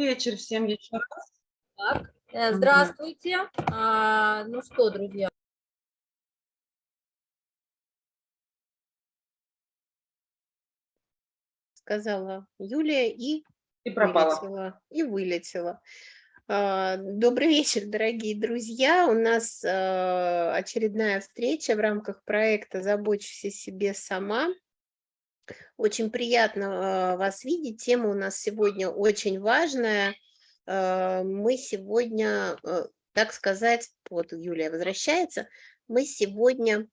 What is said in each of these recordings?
вечер всем еще раз. Так, э, здравствуйте. А, ну что, друзья. Сказала Юлия и, и пропала. Вылетела, и вылетела. А, добрый вечер, дорогие друзья. У нас а, очередная встреча в рамках проекта «Забочусь о себе сама». Очень приятно вас видеть. Тема у нас сегодня очень важная – Э, мы сегодня, э, так сказать, вот Юлия возвращается, мы сегодня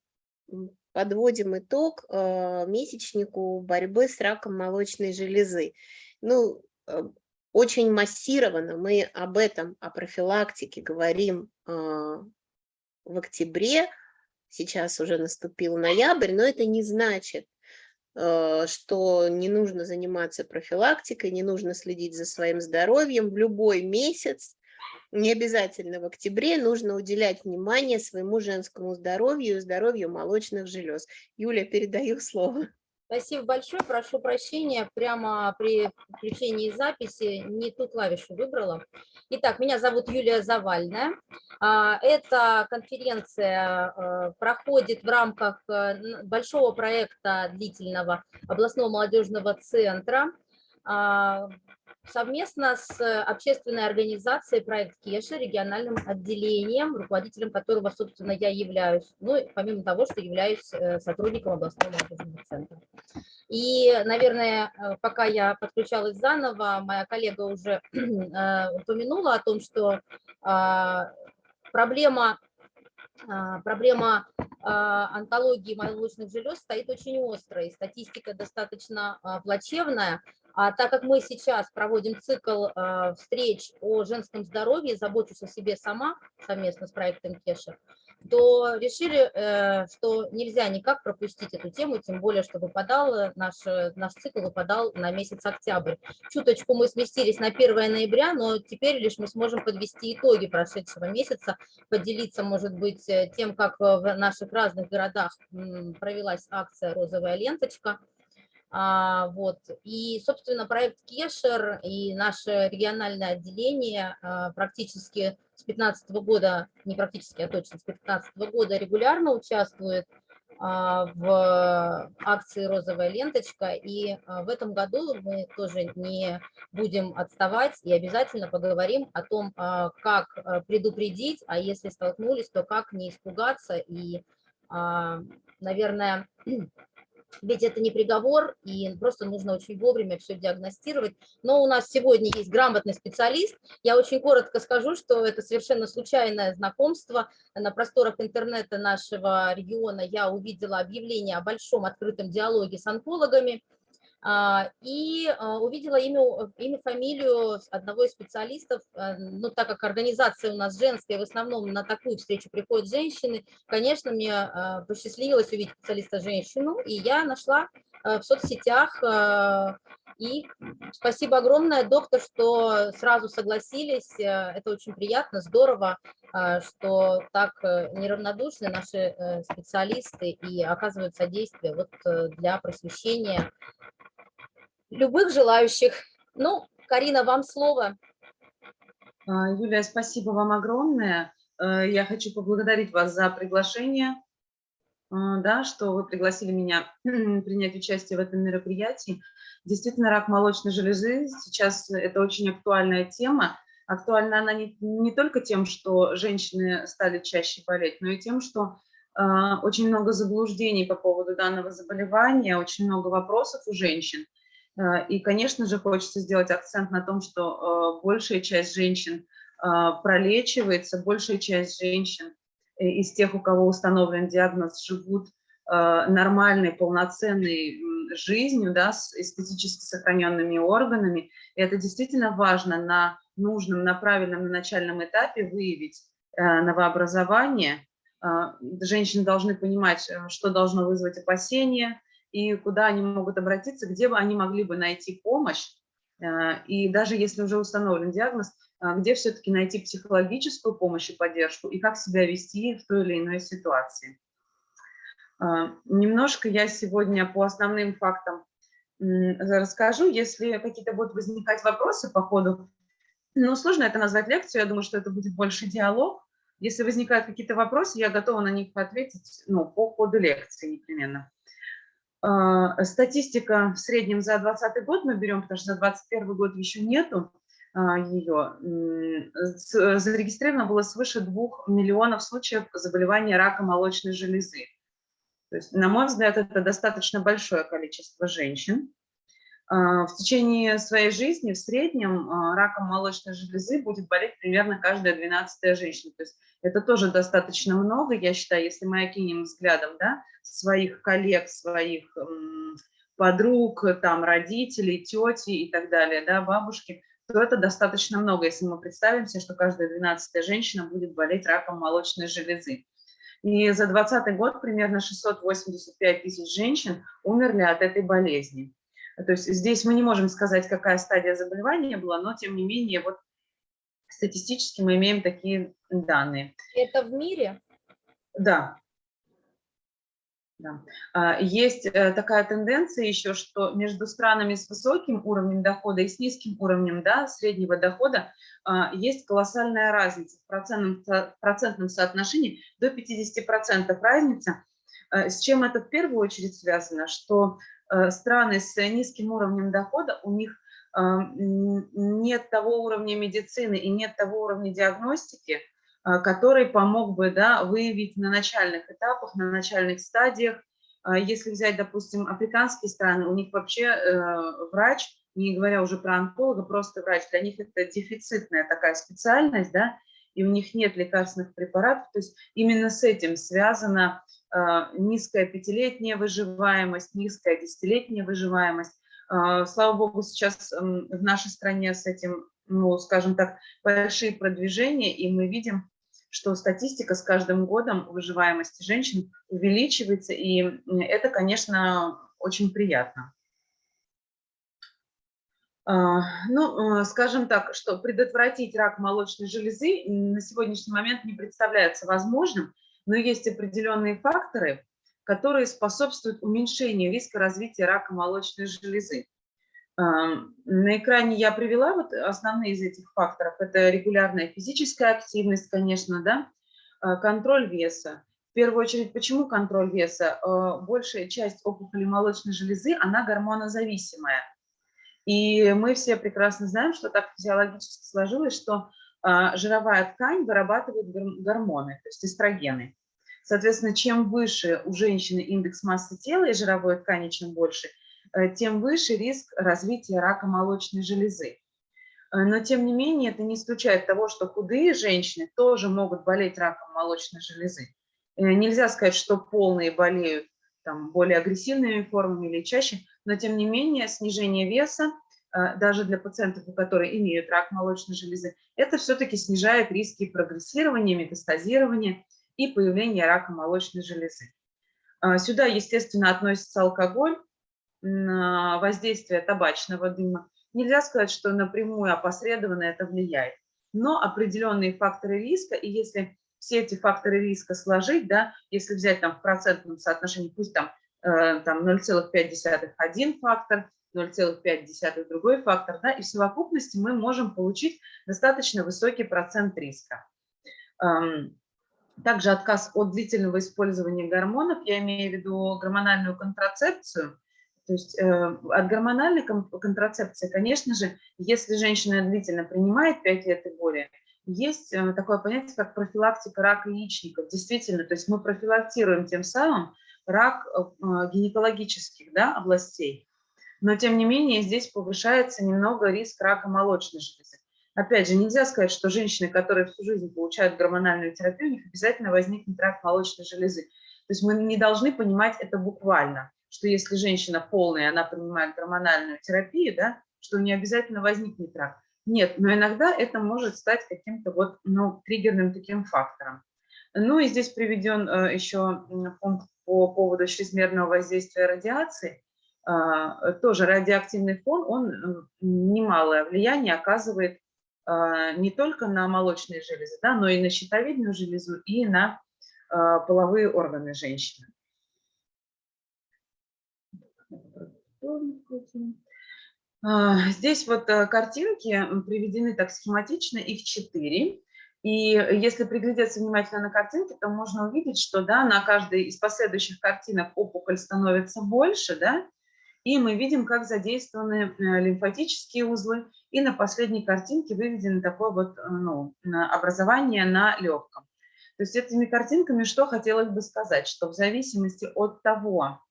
подводим итог месячнику борьбы с раком молочной железы. Ну, очень массированно мы об этом, о профилактике говорим в октябре, сейчас уже наступил ноябрь, но это не значит, что не нужно заниматься профилактикой, не нужно следить за своим здоровьем в любой месяц, не обязательно в октябре, нужно уделять внимание своему женскому здоровью и здоровью молочных желез. Юля, передаю слово. Спасибо большое, прошу прощения, прямо при включении записи не ту клавишу выбрала. Итак, меня зовут Юлия Завальная. А, эта конференция э, проходит в рамках э, большого проекта длительного областного молодежного центра а, совместно с общественной организацией «Проект Кеша», региональным отделением, руководителем которого, собственно, я являюсь, ну, помимо того, что являюсь э, сотрудником областного молодежного центра. И, наверное, э, пока я подключалась заново, моя коллега уже э, упомянула о том, что а, проблема а, проблема онкологии молочных желез стоит очень острой, статистика достаточно плачевная, а так как мы сейчас проводим цикл э, встреч о женском здоровье, забочусь о себе сама совместно с проектом Кеша, то решили, э, что нельзя никак пропустить эту тему, тем более, что выпадал, наш, наш цикл выпадал на месяц октябрь. Чуточку мы сместились на 1 ноября, но теперь лишь мы сможем подвести итоги прошедшего месяца, поделиться, может быть, тем, как в наших разных городах провелась акция «Розовая ленточка», а, вот. И, собственно, проект Кешер и наше региональное отделение а, практически с 2015 года, не практически, а точно с 2015 года регулярно участвует а, в акции «Розовая ленточка». И в этом году мы тоже не будем отставать и обязательно поговорим о том, как предупредить, а если столкнулись, то как не испугаться и, наверное, ведь это не приговор, и просто нужно очень вовремя все диагностировать. Но у нас сегодня есть грамотный специалист. Я очень коротко скажу, что это совершенно случайное знакомство. На просторах интернета нашего региона я увидела объявление о большом открытом диалоге с онкологами – и а, увидела имя, имя, фамилию одного из специалистов, э, ну, так как организация у нас женская, в основном на такую встречу приходят женщины, конечно, мне а, посчастливилось увидеть специалиста-женщину, и я нашла э, в соцсетях, э, и спасибо огромное, доктор, что сразу согласились, это очень приятно, здорово, что так неравнодушны наши специалисты и оказывают содействие вот для просвещения любых желающих. Ну, Карина, вам слово. А, Юлия, спасибо вам огромное. Э, я хочу поблагодарить вас за приглашение, э, да, что вы пригласили меня принять участие в этом мероприятии. Действительно, рак молочной железы сейчас это очень актуальная тема. Актуальна она не, не только тем, что женщины стали чаще болеть, но и тем, что э, очень много заблуждений по поводу данного заболевания, очень много вопросов у женщин. Э, и, конечно же, хочется сделать акцент на том, что э, большая часть женщин э, пролечивается, большая часть женщин из тех, у кого установлен диагноз, живут нормальной, полноценной жизнью, да, с эстетически сохраненными органами. И это действительно важно на нужном, на правильном, на начальном этапе выявить новообразование. Женщины должны понимать, что должно вызвать опасения, и куда они могут обратиться, где бы они могли бы найти помощь, э, и даже если уже установлен диагноз, э, где все-таки найти психологическую помощь и поддержку, и как себя вести в той или иной ситуации. Э, немножко я сегодня по основным фактам расскажу. Если какие-то будут возникать вопросы по ходу Ну, сложно это назвать лекцию, я думаю, что это будет больше диалог. Если возникают какие-то вопросы, я готова на них ответить ну, по ходу лекции непременно. А, статистика в среднем за 2020 год мы берем, потому что за 2021 год еще нету а, ее. Зарегистрировано было свыше 2 миллионов случаев заболевания рака молочной железы. То есть, на мой взгляд, это достаточно большое количество женщин. А, в течение своей жизни в среднем а, раком молочной железы будет болеть примерно каждая двенадцатая женщина. То есть это тоже достаточно много, я считаю, если мы окинем взглядом да, своих коллег, своих подруг, там, родителей, тети и так далее, да, бабушки, то это достаточно много, если мы представим себе, что каждая двенадцатая женщина будет болеть раком молочной железы. И за 2020 год примерно 685 тысяч женщин умерли от этой болезни. То есть здесь мы не можем сказать, какая стадия заболевания была, но тем не менее вот статистически мы имеем такие данные. Это в мире? Да. Да. А, есть э, такая тенденция еще, что между странами с высоким уровнем дохода и с низким уровнем да, среднего дохода а, есть колоссальная разница в процентном, в процентном соотношении до 50% разница. Э, с чем это в первую очередь связано? Что Э, страны с низким уровнем дохода, у них нет того уровня медицины и нет того уровня диагностики, который помог бы да, выявить на начальных этапах, на начальных стадиях. Если взять, допустим, африканские страны, у них вообще врач, не говоря уже про онколога, просто врач, для них это дефицитная такая специальность, да, и у них нет лекарственных препаратов. То есть именно с этим связана а, низкая пятилетняя выживаемость, низкая десятилетняя выживаемость. А, слава богу, сейчас в нашей стране с этим, ну, скажем так, большие продвижения, и мы видим, что статистика с каждым годом выживаемости женщин увеличивается, и это, конечно, очень приятно. А, ну, скажем так, что предотвратить рак молочной железы на сегодняшний момент не представляется возможным, но есть определенные факторы, которые способствуют уменьшению риска развития рака молочной железы. На экране я привела вот основные из этих факторов. Это регулярная физическая активность, конечно, да, а, контроль веса. В первую очередь, почему контроль веса? А, большая часть опухоли молочной железы, она гормонозависимая. И мы все прекрасно знаем, что так физиологически сложилось, что а, жировая ткань вырабатывает гормоны, то есть эстрогены. Соответственно, чем выше у женщины индекс массы тела и жировой ткани, чем больше, тем выше риск развития рака молочной железы. Э, но, тем не менее, это не исключает того, что худые женщины тоже могут болеть раком молочной железы. Э, нельзя сказать, что полные болеют там, более агрессивными формами или чаще, но, тем не менее, снижение веса Э, даже для пациентов, которые имеют рак молочной железы, это все-таки снижает риски прогрессирования, метастазирования и появления рака молочной железы. Э, сюда, естественно, относится алкоголь, воздействие табачного дыма. Нельзя сказать, что напрямую опосредованно это влияет, но определенные факторы риска, и если все эти факторы риска сложить, да, если взять там в процентном соотношении, пусть там, э, там 0,5 один фактор, 0,5 другой фактор, да, и в совокупности мы можем получить достаточно высокий процент риска. Также отказ от длительного использования гормонов, я имею в виду гормональную контрацепцию, то есть э, от гормональной контрацепции, конечно же, если женщина длительно принимает 5 лет и более, есть э, такое понятие, как профилактика рака яичников. Действительно, то есть мы профилактируем тем самым рак э, гинекологических да, областей но тем не менее здесь повышается немного риск рака молочной железы. Опять же, нельзя сказать, что женщины, которые всю жизнь получают гормональную терапию, у них обязательно возникнет рак молочной железы. То есть мы не должны понимать это буквально, что если женщина полная, она принимает гормональную терапию, да, что у нее обязательно возникнет рак. Нет, но иногда это может стать каким-то вот, ну, триггерным таким фактором. Ну и здесь приведен э, еще пункт по поводу чрезмерного воздействия радиации. А, тоже радиоактивный фон, он немалое влияние оказывает а, не только на молочные железы, да, но и на щитовидную железу, и на а, половые органы женщины. Здесь вот э, картинки приведены так схематично, их четыре. И если приглядеться внимательно на картинки, то можно увидеть, что да, на каждой из последующих картинок опухоль становится больше, да, и мы видим, как задействованы э, лимфатические узлы. И на последней картинке выведено такое вот э, ну, образование на легком. То есть этими картинками что хотелось бы сказать, что в зависимости от того,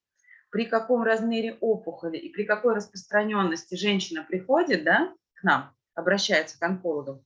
при каком размере опухоли и при какой распространенности женщина приходит да, к нам, обращается к онкологу,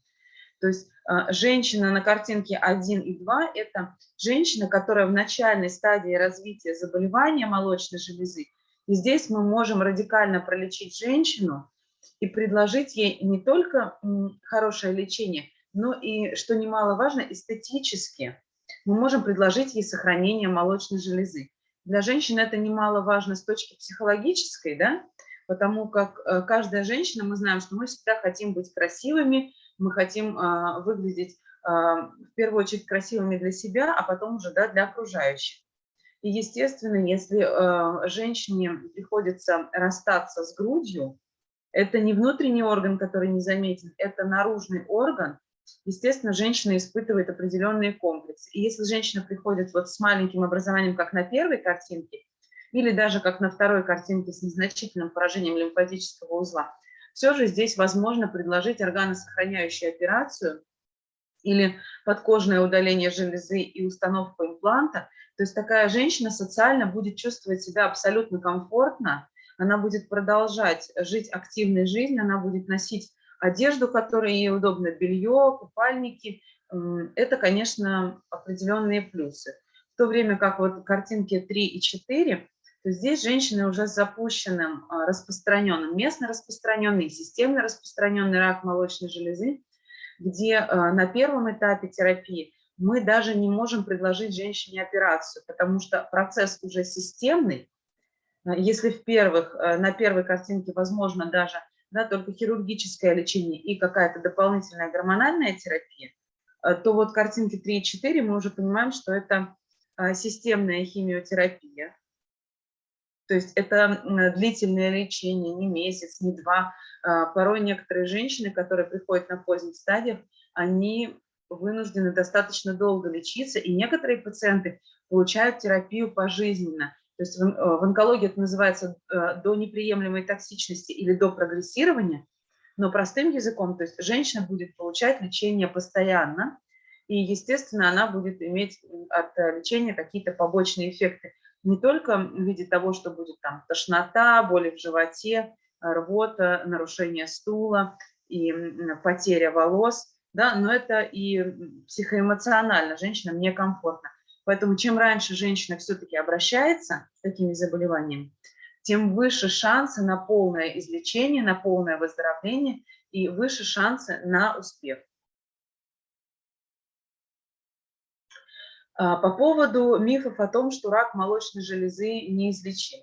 то есть э, женщина на картинке 1 и 2 – это женщина, которая в начальной стадии развития заболевания молочной железы. И здесь мы можем радикально пролечить женщину и предложить ей не только хорошее лечение, но и, что немаловажно, эстетически. Мы можем предложить ей сохранение молочной железы. Для женщин это немаловажно с точки психологической, да, потому как э, каждая женщина, мы знаем, что мы всегда хотим быть красивыми, мы хотим а, выглядеть а, в первую очередь красивыми для себя, а потом уже да, для окружающих. И, естественно, если женщине приходится расстаться с грудью, это не внутренний орган, который не заметен, это наружный орган, естественно, женщина испытывает определенные комплексы. И если женщина приходит вот с маленьким образованием, как на первой картинке, или даже как на второй картинке с незначительным поражением лимфатического узла, все же здесь возможно предложить органосохраняющую операцию или подкожное удаление железы и установку импланта. То есть такая женщина социально будет чувствовать себя абсолютно комфортно, она будет продолжать жить активной жизнью, она будет носить одежду, которая ей удобна, белье, купальники. Это, конечно, определенные плюсы. В то время как вот картинки 3 и 4, то здесь женщины уже с запущенным, а, распространенным, местно распространенный, системно распространенный рак молочной железы, где а, на первом этапе терапии мы даже не можем предложить женщине операцию, потому что процесс уже системный. А, если в первых, на первой картинке возможно даже да, только хирургическое лечение и какая-то дополнительная гормональная терапия, э, то вот картинки 3 и 4 мы уже понимаем, что это а, системная химиотерапия. То есть это длительное лечение, не месяц, не два. А, порой некоторые женщины, которые приходят на поздних стадиях, они вынуждены достаточно долго лечиться, и некоторые пациенты получают терапию пожизненно. То есть в, э, в онкологии это называется э, до неприемлемой токсичности или до прогрессирования, но простым языком, то есть женщина будет получать лечение постоянно, и, естественно, она будет иметь от э, лечения какие-то побочные эффекты. Не только в виде того, что будет там тошнота, боли в животе, рвота, нарушение стула и потеря волос, да, но это и психоэмоционально женщинам некомфортно. Поэтому чем раньше женщина все-таки обращается с такими заболеваниями, тем выше шансы на полное излечение, на полное выздоровление и выше шансы на успех. А, по поводу мифов о том, что рак молочной железы неизлечим.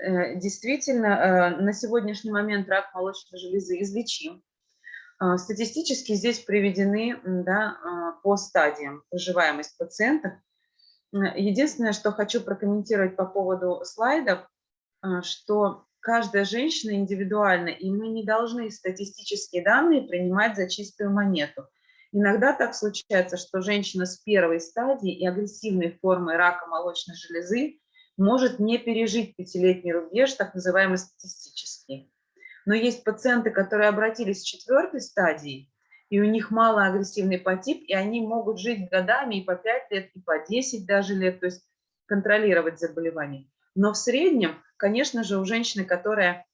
Э, действительно, э, на сегодняшний момент рак молочной железы излечим. А, статистически здесь приведены да, а, по стадиям выживаемость пациентов Единственное, что хочу прокомментировать по поводу слайдов, а, что каждая женщина индивидуальна, и мы не должны статистические данные принимать за чистую монету. Иногда так случается, что женщина с первой стадии и агрессивной формой рака молочной железы может не пережить пятилетний рубеж, так называемый статистический. Но есть пациенты, которые обратились с четвертой стадии, и у них малоагрессивный подтип, и они могут жить годами и по 5 лет, и по 10 даже лет, то есть контролировать заболевание. Но в среднем, конечно же, у женщины, которая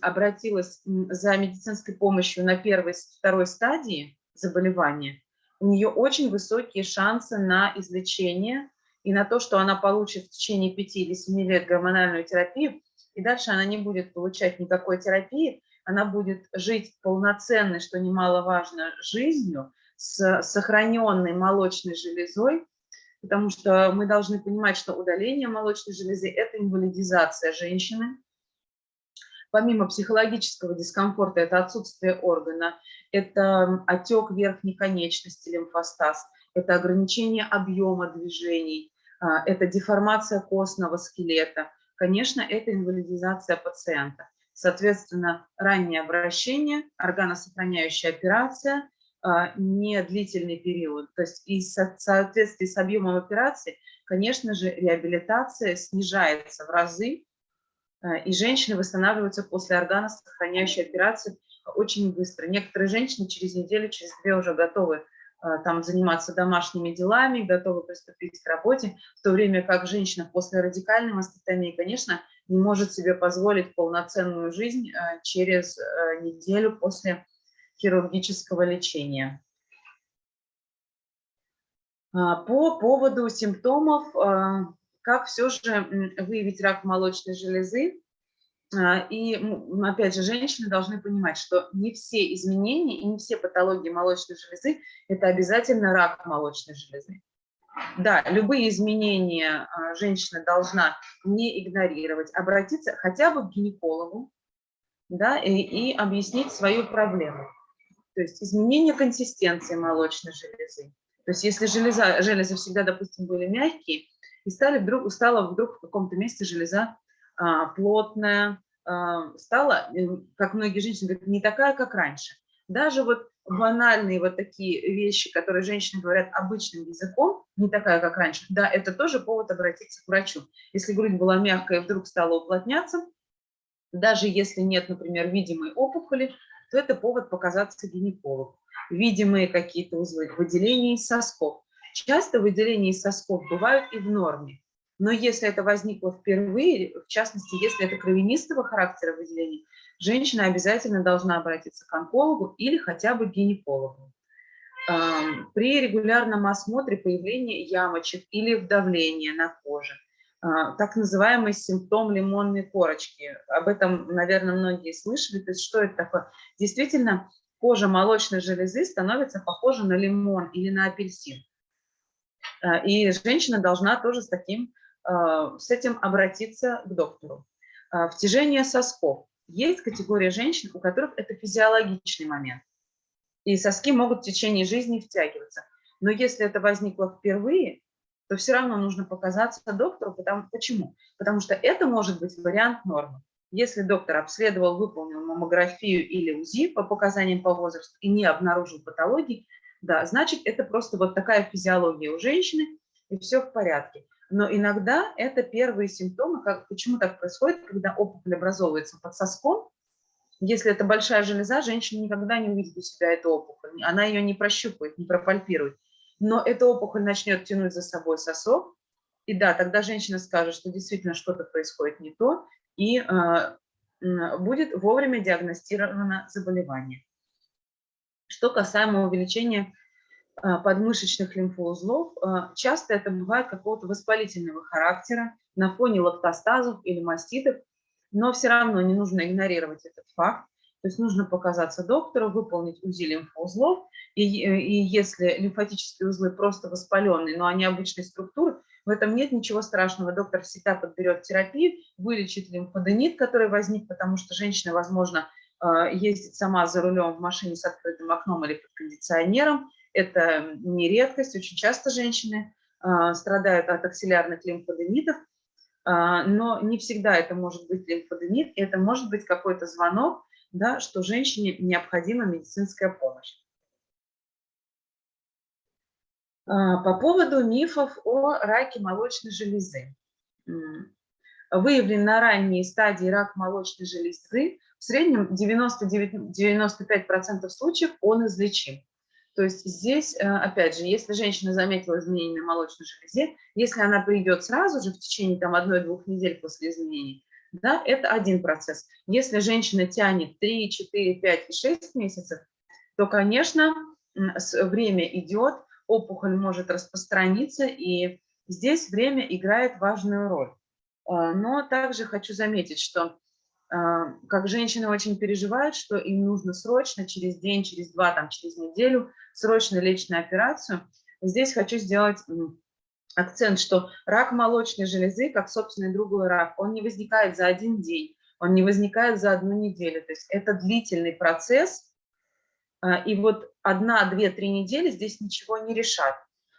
обратилась за медицинской помощью на первой, второй стадии заболевания, у нее очень высокие шансы на излечение и на то, что она получит в течение 5 или 7 лет гормональную терапию, и дальше она не будет получать никакой терапии, она будет жить полноценной, что немаловажно, жизнью, с сохраненной молочной железой, потому что мы должны понимать, что удаление молочной железы – это инвалидизация женщины. Помимо психологического дискомфорта, это отсутствие органа, это отек верхней конечности, лимфостаз, это ограничение объема движений, а, это деформация костного скелета. Конечно, это инвалидизация пациента. Соответственно, раннее обращение, органосохраняющая операция, а, не длительный период. То есть и в соответствии с объемом операции, конечно же, реабилитация снижается в разы, а, и женщины восстанавливаются после органосохраняющей операции очень быстро. Некоторые женщины через неделю, через две уже готовы а, там заниматься домашними делами, готовы приступить к работе, в то время как женщина после радикальной мастектомии, конечно, не может себе позволить полноценную жизнь а, через а, неделю после хирургического лечения. По поводу симптомов, как все же выявить рак молочной железы, а, и, опять же, женщины должны понимать, что не все изменения и не все патологии молочной железы – это обязательно рак молочной железы. Да, любые изменения а, женщина должна не игнорировать, обратиться хотя бы к гинекологу да, и, и объяснить свою проблему. То есть изменение консистенции молочной железы. То есть если железа, железы всегда, допустим, были мягкие, и стали вдруг, стала вдруг в каком-то месте железа а, плотная, а, стала, э, как многие женщины говорят, не такая, как раньше. Даже вот банальные вот такие вещи, которые женщины говорят обычным языком, не такая, как раньше, да, это тоже повод обратиться к врачу. Если грудь была мягкая вдруг стала уплотняться, даже если нет, например, видимой опухоли, то это повод показаться гинекологу. Видимые какие-то узлы, выделения из сосков. Часто выделения из сосков бывают и в норме. Но если это возникло впервые, в частности, если это кровянистого характера выделений, женщина обязательно должна обратиться к онкологу или хотя бы к гинекологу. При регулярном осмотре появления ямочек или вдавления на коже, а, так называемый симптом лимонной корочки. Об этом, наверное, многие слышали. То есть что это такое? Действительно, кожа молочной железы становится похожа на лимон или на апельсин. А, и женщина должна тоже с таким а, с этим обратиться к доктору. Втяжение сосков. Есть категория женщин, у которых это физиологичный момент. И соски могут в течение жизни втягиваться. Но если это возникло впервые, то все равно нужно показаться доктору. Потому, почему? Потому что это может быть вариант нормы. Если доктор обследовал, выполнил маммографию или УЗИ по показаниям по возрасту и не обнаружил патологии, да, значит, это просто вот такая физиология у женщины, и все в порядке. Но иногда это первые симптомы, как, почему так происходит, когда опухоль образовывается под соском. Если это большая железа, женщина никогда не увидит у себя эту опухоль, она ее не прощупает, не пропальпирует. Но эта опухоль начнет тянуть за собой сосок, и да, тогда женщина скажет, что действительно что-то происходит не то, и э, будет вовремя диагностировано заболевание. Что касаемо увеличения подмышечных лимфоузлов, а, часто это бывает какого-то воспалительного характера на фоне лактостазов или маститов, но все равно не нужно игнорировать этот факт. То есть нужно показаться доктору, выполнить УЗИ лимфоузлов, и, и если лимфатические узлы просто воспаленные, но они обычной структуры, в этом нет ничего страшного. Доктор всегда подберет терапию, вылечит лимфоденит, который возник, потому что женщина, возможно, а, ездит сама за рулем в машине с открытым окном или под кондиционером, это не редкость, очень часто женщины а, страдают от аксиллярных лимфоденитов, а, но не всегда это может быть лимфоденит, это может быть какой-то звонок, да, что женщине необходима медицинская помощь. А, по поводу мифов о раке молочной железы. Выявлен на ранней стадии рак молочной железы, в среднем 90-95% случаев он излечим. То есть здесь, э, опять же, если женщина заметила изменения на молочной железе, если она придет сразу же в течение там одной-двух недель после изменений, да, это один процесс. Если женщина тянет 3, 4, 5 и 6 месяцев, то, конечно, время идет, опухоль может распространиться, и здесь время играет важную роль. А, но также хочу заметить, что как женщины очень переживают, что им нужно срочно, через день, через два, там, через неделю, срочно лечь на операцию. Здесь хочу сделать акцент, что рак молочной железы, как собственный другой рак, он не возникает за один день, он не возникает за одну неделю. То есть это длительный процесс, а, и вот одна, две, три недели здесь ничего не решат.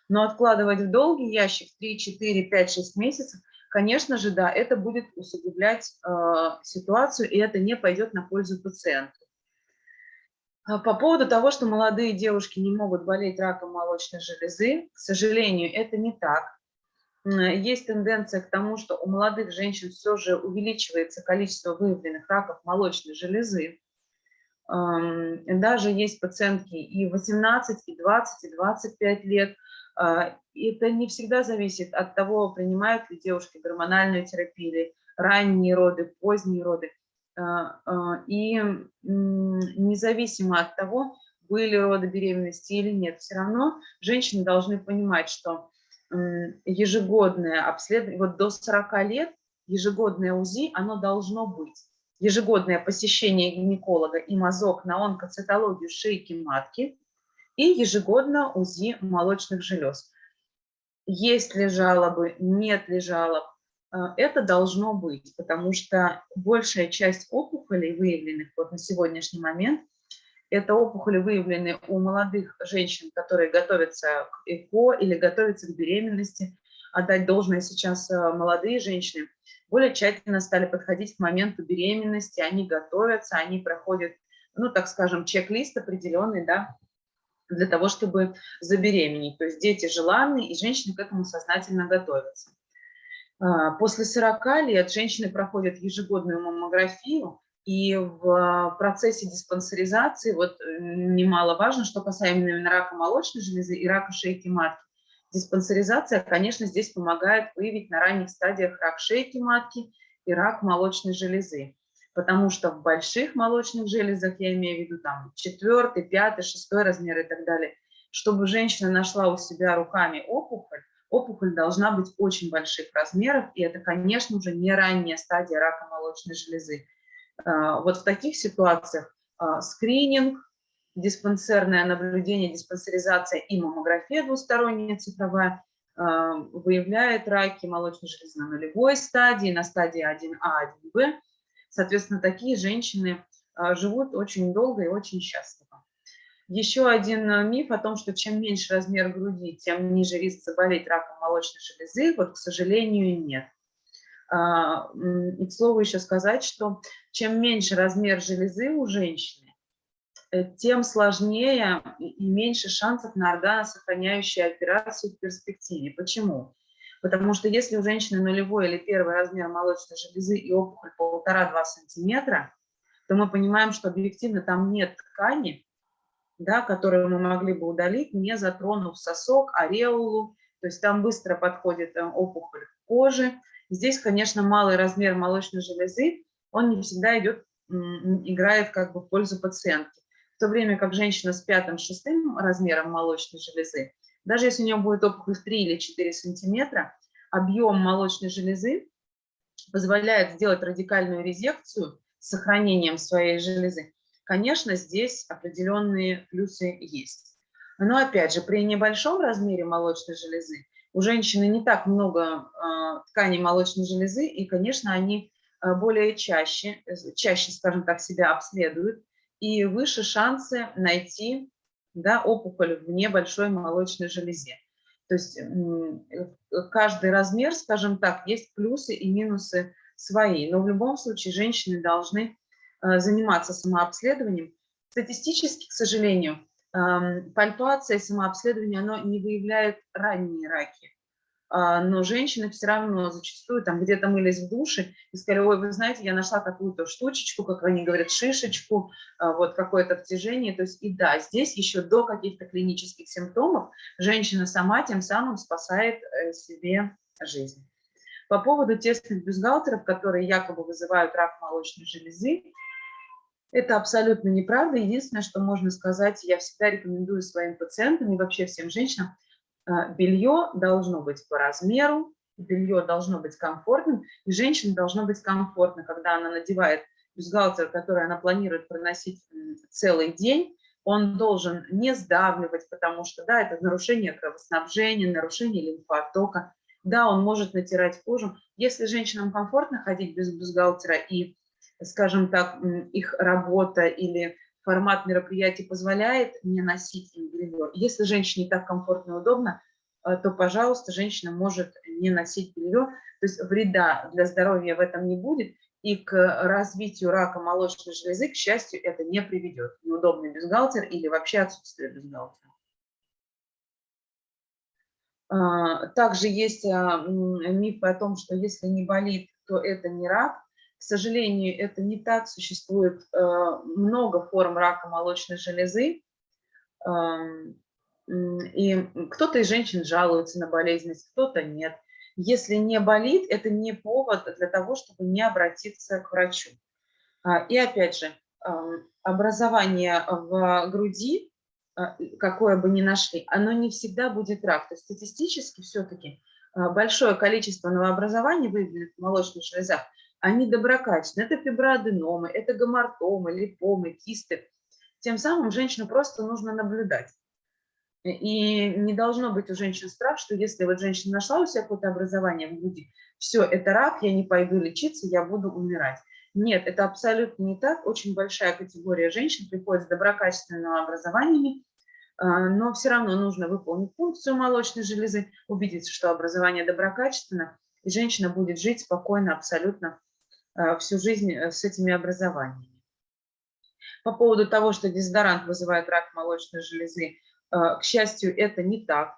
Но откладывать в долгий ящик 3, 4, 5, 6 месяцев, конечно же, да, это будет усугублять э, ситуацию, и это не пойдет на пользу пациенту. А По поводу того, что молодые девушки не могут болеть раком молочной железы, к сожалению, это не так. Есть тенденция к тому, что у молодых женщин все же увеличивается количество выявленных раков молочной железы. Даже есть пациентки и 18, и 20, и 25 лет. А, это не всегда зависит от того, принимают ли девушки гормональную терапию или ранние роды, поздние роды. А, а, и независимо от того, были роды беременности или нет, все равно женщины должны понимать, что ежегодное обследование, вот до 40 лет ежегодное УЗИ, оно должно быть. Ежегодное посещение гинеколога и мазок на онкоцитологию шейки матки и ежегодно УЗИ молочных желез. Есть ли жалобы, нет ли жалоб, э, это должно быть, потому что большая часть опухолей, выявленных вот на сегодняшний момент, это опухоли, выявленные у молодых женщин, которые готовятся к ЭКО или готовятся к беременности. Отдать должное сейчас э, молодые женщины более тщательно стали подходить к моменту беременности, они готовятся, они проходят, ну, так скажем, чек-лист определенный, да, для того, чтобы забеременеть. То есть дети желанные, и женщины к этому сознательно готовятся. А, после 40 лет женщины проходят ежегодную маммографию, и в процессе диспансеризации, вот немаловажно, что касаемо именно рака молочной железы и рака шейки матки, диспансеризация, конечно, здесь помогает выявить на ранних стадиях рак шейки матки и рак молочной железы потому что в больших молочных железах, я имею в виду там четвертый, пятый, шестой размер и так далее, чтобы женщина нашла у себя руками опухоль, опухоль должна быть очень больших размеров, и это, конечно, уже не ранняя стадия рака молочной железы. А, вот в таких ситуациях а, скрининг, диспансерное наблюдение, диспансеризация и маммография двусторонняя цифровая а, выявляет раки молочной железы на нулевой стадии, на стадии 1А, 1Б, Соответственно, такие женщины а, живут очень долго и очень счастливо. Еще один а, миф о том, что чем меньше размер груди, тем ниже риск заболеть раком молочной железы, вот, к сожалению, нет. И к слову еще сказать, что чем меньше размер железы у женщины, э, тем сложнее и меньше шансов на органосохраняющую операцию в перспективе. Почему? Потому что если у женщины нулевой или первый размер молочной железы и опухоль полтора-два сантиметра, то мы понимаем, что объективно там нет ткани, да, которую мы могли бы удалить, не затронув сосок, ареолу, то есть там быстро подходит э, опухоль кожи. Здесь, конечно, малый размер молочной железы, он не всегда идет, играет как бы в пользу пациентки. В то время как женщина с пятым-шестым размером молочной железы, даже если у нее будет опухоль в 3 или 4 сантиметра, объем молочной железы позволяет сделать радикальную резекцию с сохранением своей железы. Конечно, здесь определенные плюсы есть. Но опять же, при небольшом размере молочной железы у женщины не так много э, тканей молочной железы, и, конечно, они э, более чаще, чаще, скажем так, себя обследуют, и выше шансы найти да, опухоль в небольшой молочной железе. То есть каждый размер, скажем так, есть плюсы и минусы свои. Но в любом случае женщины должны э, заниматься самообследованием. Статистически, к сожалению, пальпация и самообследование, оно не выявляет ранние раки. А, но женщины все равно зачастую там где-то мылись в душе и сказали, ой, вы знаете, я нашла какую-то штучечку, как они говорят, шишечку, а, вот какое-то втяжение. То есть и да, здесь еще до каких-то клинических симптомов женщина сама тем самым спасает э, себе жизнь. По поводу тестных бюстгальтеров, которые якобы вызывают рак молочной железы, это абсолютно неправда. Единственное, что можно сказать, я всегда рекомендую своим пациентам и вообще всем женщинам, белье должно быть по размеру, белье должно быть комфортным, и женщине должно быть комфортно, когда она надевает бюстгальтер, который она планирует проносить целый день, он должен не сдавливать, потому что, да, это нарушение кровоснабжения, нарушение лимфотока, да, он может натирать кожу. Если женщинам комфортно ходить без бюстгальтера и, скажем так, их работа или формат мероприятий позволяет не носить белье. Если женщине так комфортно и удобно, э, то, пожалуйста, женщина может не носить белье. То есть вреда для здоровья в этом не будет, и к развитию рака молочной железы, к счастью, это не приведет. Неудобный бюстгальтер или вообще отсутствие бюстгальтера. А, также есть а, миф о том, что если не болит, то это не рак. Сожалению, это не так. Существует а, много форм рака молочной железы. И кто-то из женщин жалуется на болезненность, кто-то нет. Если не болит, это не повод для того, чтобы не обратиться к врачу. И опять же, образование в груди а, какое бы ни нашли, оно не всегда будет рак. То есть статистически все-таки а, большое количество новообразований, выявленных в молочных железах, они доброкачественные. Это фиброаденомы, это гомортомы, липомы, кисты. Тем самым женщину просто нужно наблюдать. И не должно быть у женщин страх, что если вот женщина нашла у себя какое-то образование в груди, все, это рак, я не пойду лечиться, я буду умирать. Нет, это абсолютно не так. Очень большая категория женщин приходит с доброкачественными образованиями, а, но все равно нужно выполнить функцию молочной железы, убедиться, что образование доброкачественно, и женщина будет жить спокойно абсолютно всю жизнь э, с этими образованиями. По поводу того, что дезодорант вызывает рак молочной железы, а, к счастью, это не так.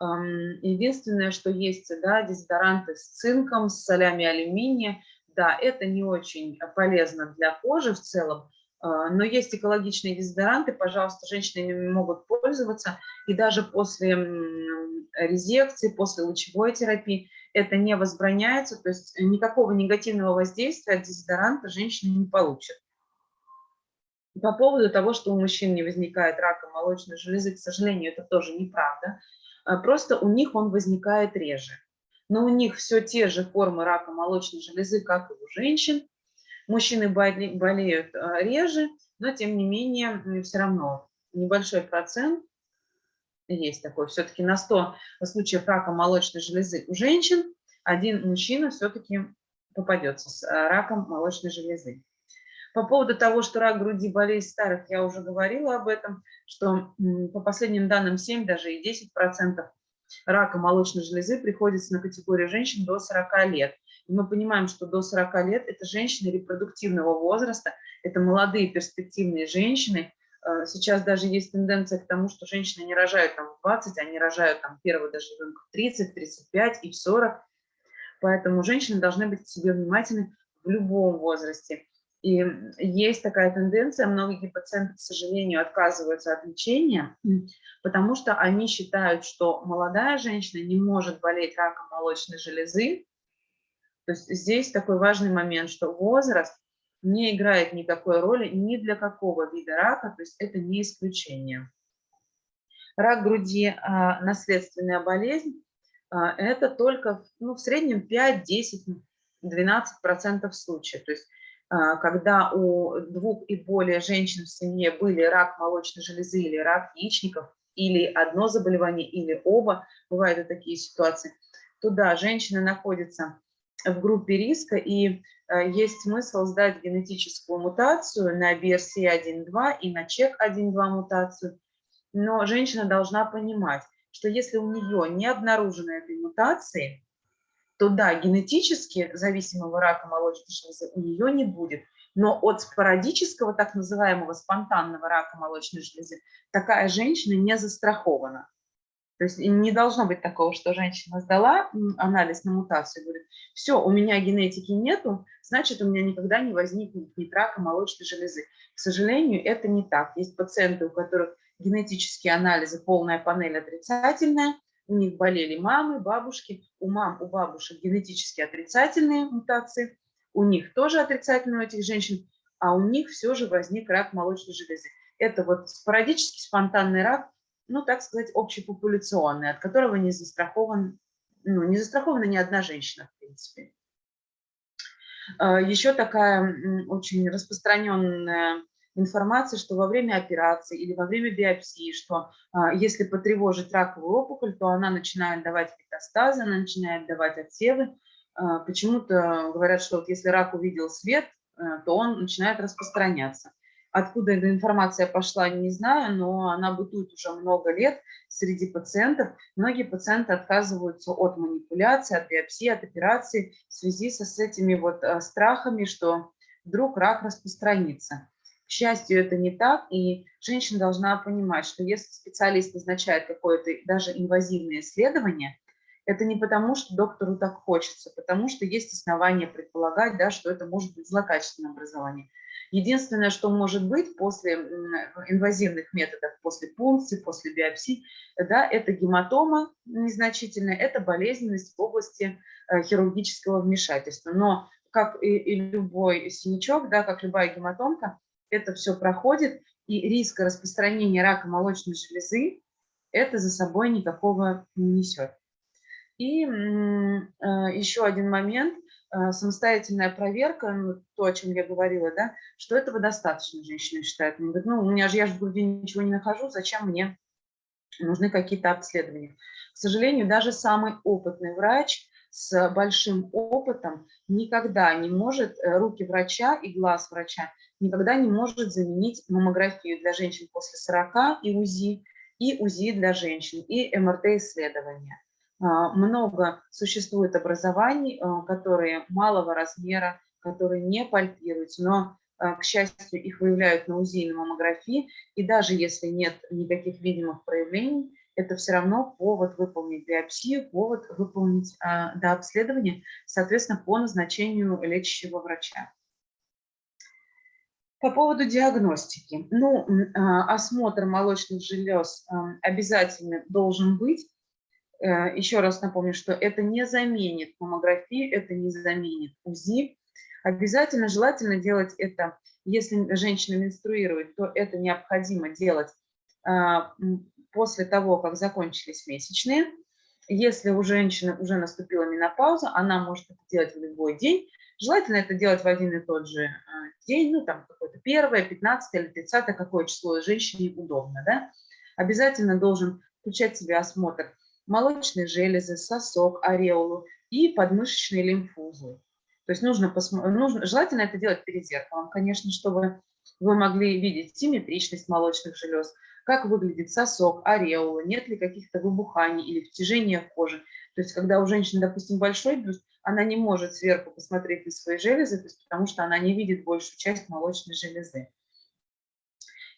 Единственное, что есть, да, дезодоранты с цинком, с солями алюминия, да, это не очень полезно для кожи в целом, но есть экологичные дезодоранты, пожалуйста, женщины ими могут пользоваться, и даже после резекции, после лучевой терапии это не возбраняется, то есть никакого негативного воздействия от дезодоранта женщина не получит. По поводу того, что у мужчин не возникает рака молочной железы, к сожалению, это тоже неправда. А, просто у них он возникает реже но у них все те же формы рака молочной железы, как и у женщин. Мужчины болеют а, реже, но тем не менее все равно небольшой процент есть такой. Все-таки на 100 случаев рака молочной железы у женщин один мужчина все-таки попадется с а, раком молочной железы. По поводу того, что рак груди болезнь старых, я уже говорила об этом, что по последним данным 7, даже и 10 процентов рака молочной железы приходится на категорию женщин до 40 лет. И мы понимаем, что до 40 лет это женщины репродуктивного возраста, это молодые перспективные женщины. Э, сейчас даже есть тенденция к тому, что женщины не рожают там в 20, они рожают там первого даже ребенка в 30, 35 и в 40. Поэтому женщины должны быть к себе внимательны в любом возрасте. И есть такая тенденция, многие пациенты, к сожалению, отказываются от лечения, потому что они считают, что молодая женщина не может болеть раком молочной железы. То есть здесь такой важный момент, что возраст не играет никакой роли ни для какого вида рака, то есть это не исключение. Рак груди а, – наследственная болезнь, а, это только ну, в среднем 5, 10, 12% случаев. То есть а, когда у двух и более женщин в семье были рак молочной железы или рак яичников, или одно заболевание, или оба, бывают и такие ситуации, то да, женщина находится в группе риска, и а, есть смысл сдать генетическую мутацию на BRCA1-2 и на ЧЕК-1-2 мутацию, но женщина должна понимать, что если у нее не обнаружено этой мутации, то да, генетически зависимого рака молочной железы у нее не будет. Но от спорадического, так называемого спонтанного рака молочной железы, такая женщина не застрахована. То есть не должно быть такого, что женщина сдала анализ на мутацию говорит, все, у меня генетики нету, значит, у меня никогда не возникнет ни рака молочной железы. К сожалению, это не так. Есть пациенты, у которых генетические анализы, полная панель отрицательная, у них болели мамы, бабушки, у мам, у бабушек генетически отрицательные мутации, у них тоже отрицательные у этих женщин, а у них все же возник рак молочной железы. Это вот спорадический спонтанный рак, ну, так сказать, общепопуляционный, от которого не застрахован, ну, не застрахована ни одна женщина, в принципе. А, Еще такая очень распространенная информации, что во время операции или во время биопсии, что а, если потревожить раковую опухоль, то она начинает давать метастазы, она начинает давать отсевы. А, почему-то говорят, что вот если рак увидел свет, то он начинает распространяться. Откуда эта информация пошла, не знаю, но она бытует уже много лет среди пациентов. Многие пациенты отказываются от манипуляции, от биопсии, от операции в связи со, с этими вот э, страхами, что вдруг рак распространится. К счастью, это не так, и женщина должна понимать, что если специалист назначает какое-то даже инвазивное исследование, это не потому, что доктору так хочется, потому что есть основания предполагать, да, что это может быть злокачественное образование. Единственное, что может быть после инвазивных методов, после пункции, после биопсии, да, это гематома незначительная, это болезненность в области э, хирургического вмешательства. Но как и, и любой синячок, да, как любая гематомка, это все проходит, и риска распространения рака молочной железы это за собой никакого не несет. И э, еще один момент – самостоятельная проверка, ну, то, о чем я говорила, да, что этого достаточно, женщина считает. Она говорит, ну, у меня же, я же в груди ничего не нахожу, зачем мне нужны какие-то обследования. К сожалению, даже самый опытный врач с большим опытом никогда не может, э, руки врача и глаз врача никогда не может заменить маммографию для женщин после 40 и УЗИ, и УЗИ для женщин, и МРТ-исследования. А, много существует образований, а, которые малого размера, которые не пальпируются, но, а, к счастью, их выявляют на УЗИ и на маммографии, и даже если нет никаких видимых проявлений, это все равно повод выполнить биопсию, повод выполнить до обследования, соответственно, по назначению лечащего врача. По поводу диагностики. Ну, осмотр молочных желез обязательно должен быть, еще раз напомню, что это не заменит маммографию, это не заменит УЗИ. Обязательно желательно делать это, если женщина менструирует, то это необходимо делать а, после того, как закончились месячные. Если у женщины уже наступила менопауза, она может это делать в любой день. Желательно это делать в один и тот же а, день, ну там какое-то первое, 15 или 30, какое число женщине удобно. Да? Обязательно должен включать в себя осмотр молочные железы, сосок, ореолу и подмышечные лимфузы. То есть нужно, нужно, желательно это делать перед зеркалом, конечно, чтобы вы могли видеть симметричность молочных желез, как выглядит сосок, ореола, нет ли каких-то выбуханий или втяжения в коже. То есть когда у женщины, допустим, большой бюст, она не может сверху посмотреть на свои железы, есть потому что она не видит большую часть молочной железы.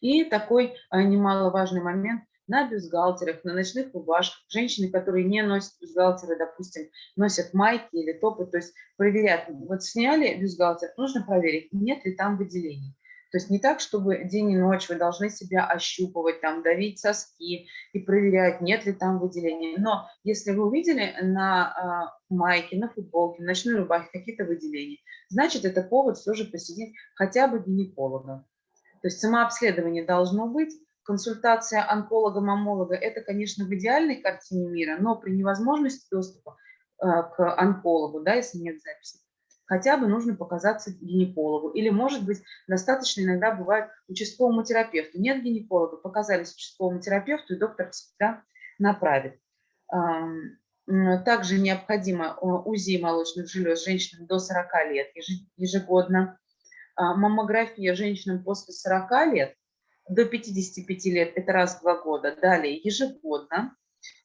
И такой а, немаловажный момент на бюстгальтерах, на ночных рубашках. Женщины, которые не носят бюстгальтеры, допустим, носят майки или топы, то есть проверяют. Вот сняли бюстгальтер, нужно проверить, нет ли там выделений. То есть не так, чтобы день и ночь вы должны себя ощупывать, там, давить соски и проверять, нет ли там выделений. Но если вы увидели на э, майке, на футболке, на ночной рубахе какие-то выделения, значит, это повод все же посетить хотя бы гинеколога. То есть самообследование должно быть, консультация онколога-мамолога – это, конечно, в идеальной картине мира, но при невозможности доступа э, к онкологу, да, если нет записи, хотя бы нужно показаться гинекологу. Или, может быть, достаточно иногда бывает участковому терапевту. Нет гинеколога, показались участковому терапевту, и доктор всегда направит. Также необходимо э, УЗИ молочных желез женщинам до 40 лет ежегодно. А, маммография женщинам после 40 лет до 55 лет это раз в два года, далее ежегодно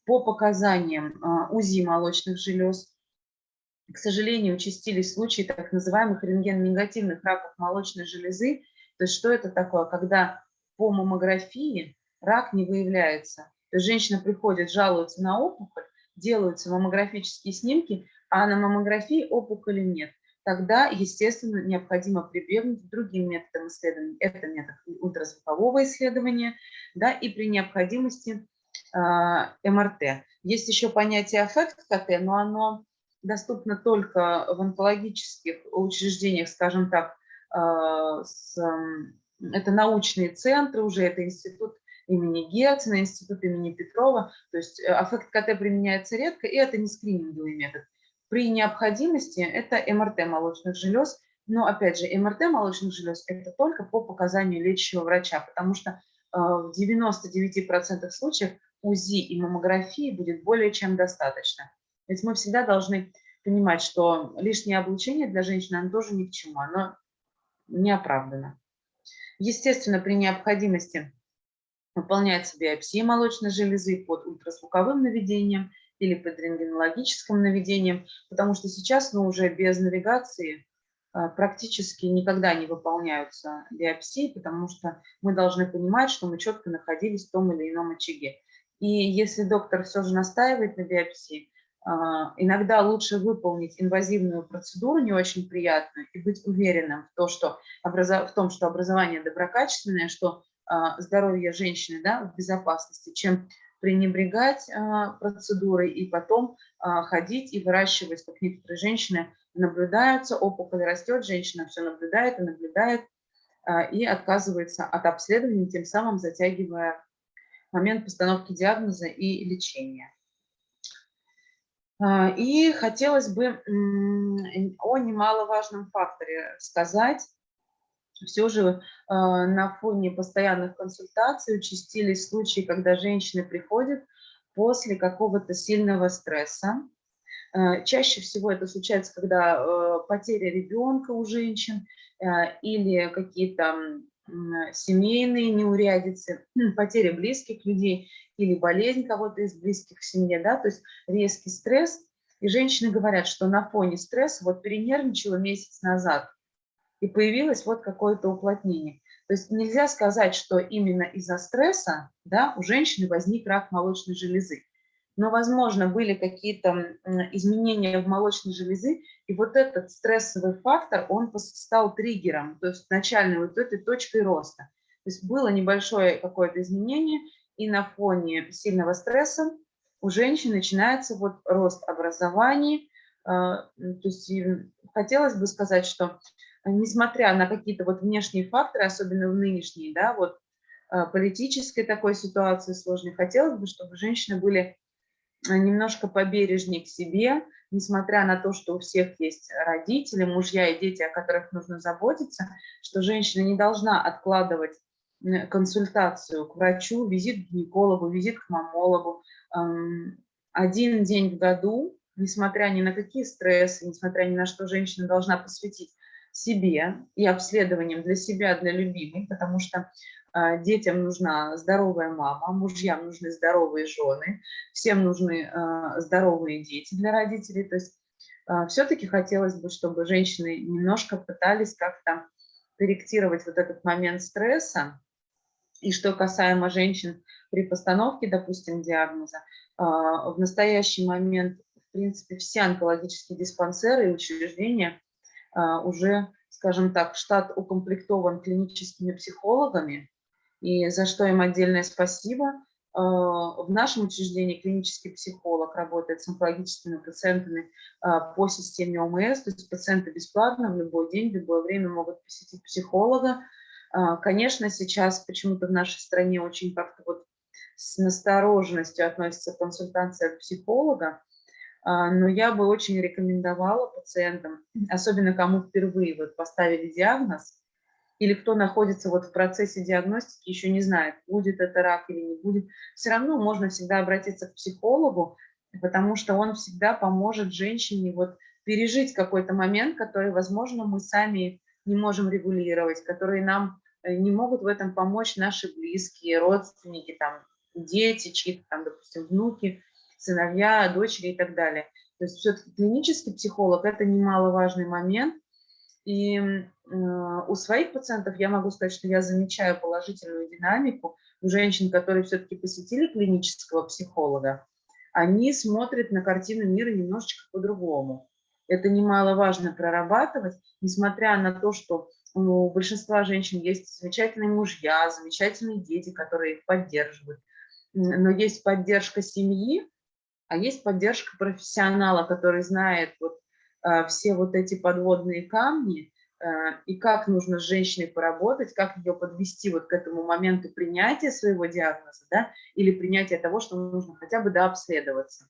по показаниям а, УЗИ молочных желез. К сожалению, участились случаи так называемых рентген-негативных раков молочной железы. То есть что это такое? Когда по маммографии рак не выявляется. То есть женщина приходит, жалуется на опухоль, делаются маммографические снимки, а на маммографии опухоли нет тогда, естественно, необходимо прибегнуть к другим методам исследования. Это метод ультразвукового исследования, да, и при необходимости э, МРТ. Есть еще понятие аффект КТ, но оно доступно только в онкологических учреждениях, скажем так, э, с, э, это научные центры уже, это институт имени Герцена, институт имени Петрова, то есть аффект КТ применяется редко, и это не скрининговый метод. При необходимости это МРТ молочных желез, но опять же МРТ молочных желез это только по показанию лечащего врача, потому что э, в 99% случаев УЗИ и маммографии будет более чем достаточно. Ведь мы всегда должны понимать, что лишнее облучение для женщины оно тоже ни к чему, оно не оправдано. Естественно, при необходимости выполняется биопсия молочной железы под ультразвуковым наведением или под рентгенологическим наведением, потому что сейчас ну, уже без навигации а, практически никогда не выполняются биопсии, потому что мы должны понимать, что мы четко находились в том или ином очаге. И если доктор все же настаивает на биопсии, а, иногда лучше выполнить инвазивную процедуру, не очень приятную, и быть уверенным в, то, что в том, что образование доброкачественное, что а, здоровье женщины да, в безопасности, чем пренебрегать а, процедурой и потом ходить и выращивать, как некоторые женщины наблюдаются, опухоль растет, женщина все наблюдает и наблюдает, и отказывается от обследования, тем самым затягивая момент постановки диагноза и лечения. А, и хотелось бы о немаловажном факторе сказать. Все же а, на фоне постоянных консультаций участились случаи, когда женщины приходят после какого-то сильного стресса. А, чаще всего это случается, когда потеря ребенка у женщин или какие-то семейные неурядицы, потеря близких людей или болезнь кого-то из близких в семье, да, то есть резкий стресс. И женщины говорят, что на фоне стресса вот перенервничала месяц назад, и появилось вот какое-то уплотнение. То есть нельзя сказать, что именно из-за стресса да, у женщины возник рак молочной железы. Но, возможно, были какие-то изменения в молочной железы, и вот этот стрессовый фактор, он стал триггером, то есть начальной вот этой точкой роста. То есть было небольшое какое-то изменение, и на фоне сильного стресса у женщин начинается вот рост образований. А, то есть хотелось бы сказать, что несмотря на какие-то вот внешние факторы, особенно в нынешней, да, вот а, политической такой ситуации сложной, хотелось бы, чтобы женщины были немножко побережнее к себе, несмотря на то, что у всех есть родители, мужья и дети, о которых нужно заботиться, что женщина не должна откладывать консультацию к врачу, визит к гинекологу, визит к мамологу. Один день в году, несмотря ни на какие стрессы, несмотря ни на что, женщина должна посвятить себе и обследованиям для себя, для любимой, потому что а, детям нужна здоровая мама, мужьям нужны здоровые жены, всем нужны а, здоровые дети для родителей. То есть а, все-таки хотелось бы, чтобы женщины немножко пытались как-то корректировать вот этот момент стресса, и что касаемо женщин при постановке, допустим, диагноза, в настоящий момент, в принципе, все онкологические диспансеры и учреждения уже, скажем так, штат укомплектован клиническими психологами, и за что им отдельное спасибо. А, в нашем учреждении клинический психолог работает с онкологическими пациентами по системе ОМС, то есть пациенты бесплатно в любой день, в любое время могут посетить психолога, а, конечно, сейчас почему-то в нашей стране очень как-то вот с настороженностью относится консультация психолога, а, но я бы очень рекомендовала пациентам, особенно кому впервые вот поставили диагноз, или кто находится вот в процессе диагностики, еще не знает, будет это рак или не будет, все равно можно всегда обратиться к психологу, потому что он всегда поможет женщине вот пережить какой-то момент, который, возможно, мы сами не можем регулировать, который нам Э, не могут в этом помочь наши близкие, родственники, там, дети, чьи-то там, допустим, внуки, сыновья, дочери и так далее. То есть все-таки клинический психолог – это немаловажный момент. И э, у своих пациентов я могу сказать, что я замечаю положительную динамику у женщин, которые все-таки посетили клинического психолога. Они смотрят на картину мира немножечко по-другому. Это немаловажно прорабатывать, несмотря на то, что у большинства женщин есть замечательные мужья, замечательные дети, которые их поддерживают. Но есть поддержка семьи, а есть поддержка профессионала, который знает вот, э, все вот эти подводные камни, э, и как нужно с женщиной поработать, как ее подвести вот к этому моменту принятия своего диагноза, да, или принятия того, что нужно хотя бы дообследоваться.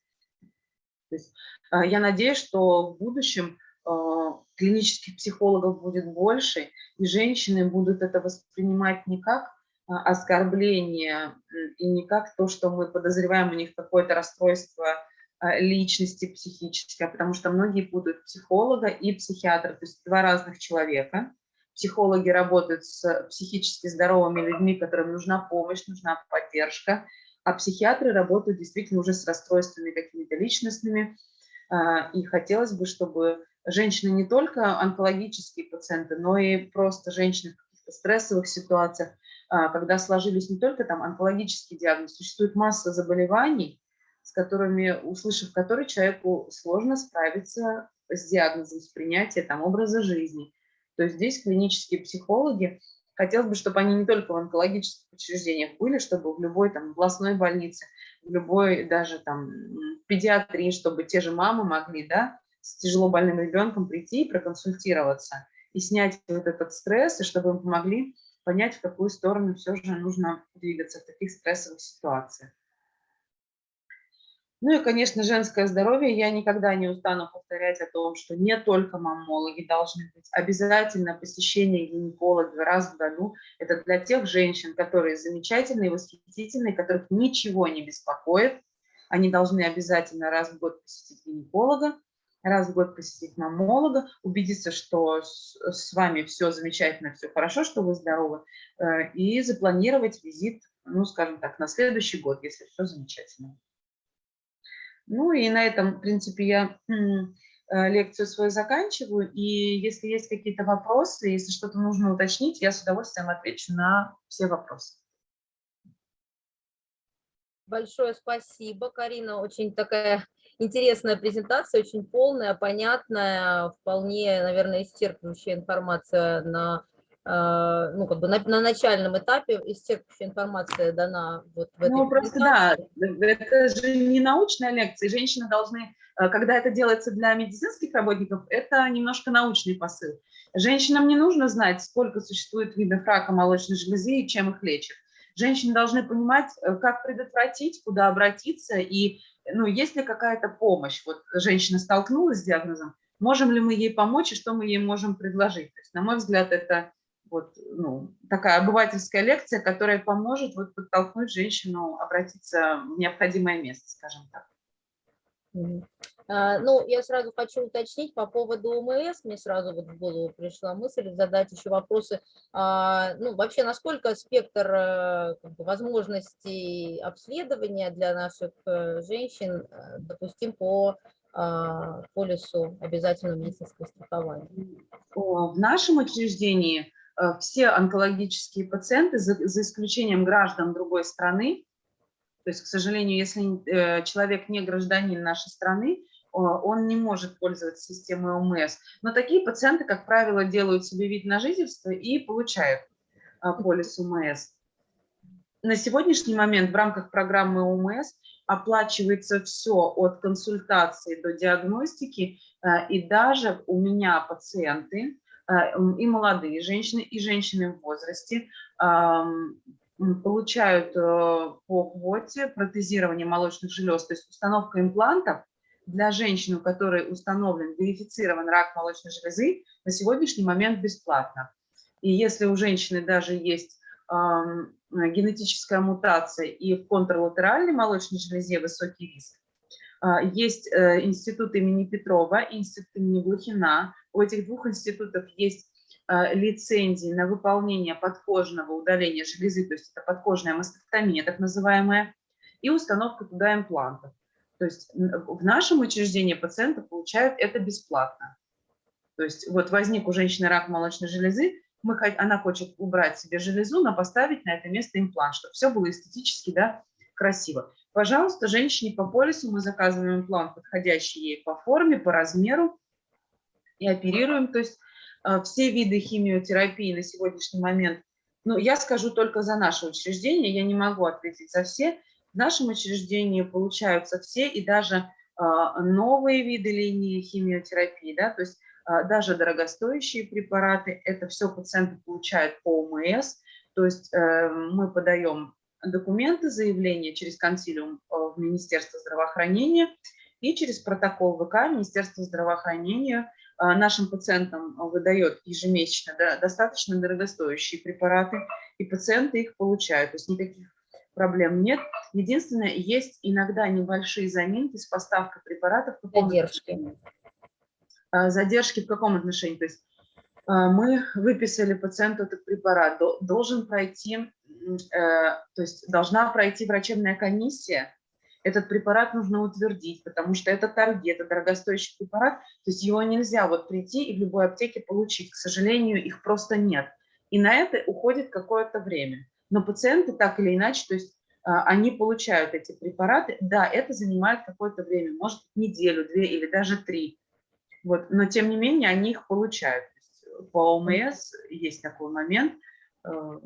То есть, э, я надеюсь, что в будущем а, клинических психологов будет больше, и женщины будут это воспринимать не как а, оскорбление и не как то, что мы подозреваем у них какое-то расстройство а, личности психическое, потому что многие путают психолога и психиатра, то есть два разных человека. психологи работают с психически здоровыми людьми, которым нужна помощь, нужна поддержка, а психиатры работают действительно уже с расстройствами какими-то личностными. А, и хотелось бы, чтобы женщины не только онкологические пациенты, но и просто женщины в каких-то стрессовых ситуациях, а, когда сложились не только там онкологические диагнозы, существует масса заболеваний, с которыми, услышав которые, человеку сложно справиться с диагнозом, с принятием там, образа жизни. То есть здесь клинические психологи, хотелось бы, чтобы они не только в онкологических учреждениях были, чтобы в любой там областной больнице, в любой даже там педиатрии, чтобы те же мамы могли, да, с тяжело больным ребенком прийти и проконсультироваться, и снять вот этот стресс, и чтобы им помогли понять, в какую сторону все же нужно двигаться в таких стрессовых ситуациях. Ну и, конечно, женское здоровье. Я никогда не устану повторять о том, что не только маммологи должны быть. Обязательно посещение гинеколога раз в году. Это для тех женщин, которые замечательные, восхитительные, которых ничего не беспокоит. Они должны обязательно раз в год посетить гинеколога, раз в год посетить маммолога, убедиться, что с, с вами все замечательно, все хорошо, что вы здоровы, э, и запланировать визит, ну, скажем так, на следующий год, если все замечательно. Ну и на этом, в принципе, я э, лекцию свою заканчиваю. И если есть какие-то вопросы, если что-то нужно уточнить, я с удовольствием отвечу на все вопросы. Большое спасибо, Карина. Очень такая интересная презентация, очень полная, понятная, вполне, наверное, исчерпывающая информация на а, ну, как бы на, на начальном этапе исчерпывающая информация дана вот в этой Ну, просто да, это же не научная лекция, женщины должны, э, когда это делается для медицинских работников, это немножко научный посыл. Женщинам не нужно знать, сколько существует видов рака молочной железы и чем их лечат. Женщины должны понимать, э, как предотвратить, куда обратиться, и ну, есть ли какая-то помощь. Вот женщина столкнулась с диагнозом, можем ли мы ей помочь и что мы ей можем предложить. То есть, на мой взгляд, это вот, ну, такая обывательская лекция, которая поможет вот, подтолкнуть женщину обратиться в необходимое место, скажем так. А, ну, я сразу хочу уточнить по поводу ОМС. Мне сразу вот в голову пришла мысль задать еще вопросы. А, ну, вообще, насколько спектр э, возможностей обследования для наших э, женщин э, допустим по а, полису обязательного медицинского страхования? В нашем учреждении все онкологические пациенты, за, исключением граждан другой страны, то есть, к сожалению, если человек не гражданин нашей страны, он не может пользоваться системой ОМС. Но такие пациенты, как правило, делают себе вид на жительство и получают э, полис ОМС. На сегодняшний момент в рамках программы ОМС оплачивается все от консультации до диагностики, и даже у меня пациенты, и молодые женщины, и женщины в возрасте получают э, по квоте протезирование молочных желез, то есть установка имплантов для женщин, у которой установлен, верифицирован рак молочной железы, на сегодняшний момент бесплатно. И если у женщины даже есть генетическая мутация и в контрлатеральной молочной железе высокий риск, а, есть э, институт имени Петрова, институт имени Блохина. У этих двух институтов есть а, лицензии на выполнение подкожного удаления железы, то есть это подкожная мастектомия, так называемая, и установка туда имплантов. То есть в нашем учреждении пациенты получают это бесплатно. То есть вот возник у женщины рак молочной железы, мы, она хочет убрать себе железу, но поставить на это место имплант, чтобы все было эстетически да, красиво. Пожалуйста, женщине по полису мы заказываем имплант, подходящий ей по форме, по размеру, и оперируем. То есть э, все виды химиотерапии на сегодняшний момент, ну, я скажу только за наше учреждение, я не могу ответить за все. В нашем учреждении получаются все и даже э, новые виды линии химиотерапии, да, то есть э, даже дорогостоящие препараты, это все пациенты получают по ОМС, то есть мы подаем документы, заявления через консилиум э, в Министерство здравоохранения и через протокол ВК Министерства здравоохранения э, нашим пациентам выдает ежемесячно достаточно дорогостоящие препараты, и пациенты их получают. То есть никаких проблем нет. Единственное, есть иногда небольшие заминки с поставкой препаратов. Задержки. Э, задержки в каком отношении? То есть А, Мы выписали пациенту этот препарат. До- Должен пройти, э, то есть должна пройти врачебная комиссия. Этот препарат нужно утвердить, потому что это торги, это дорогостоящий препарат. То есть его нельзя вот прийти и в любой аптеке получить. К сожалению, их просто нет. И на это уходит какое-то время. Но пациенты так или иначе, то есть а, они получают эти препараты. Да, это занимает какое-то время, может неделю, две или даже три. Вот, но тем не менее они их получают. Есть По ОМС есть такой момент. э,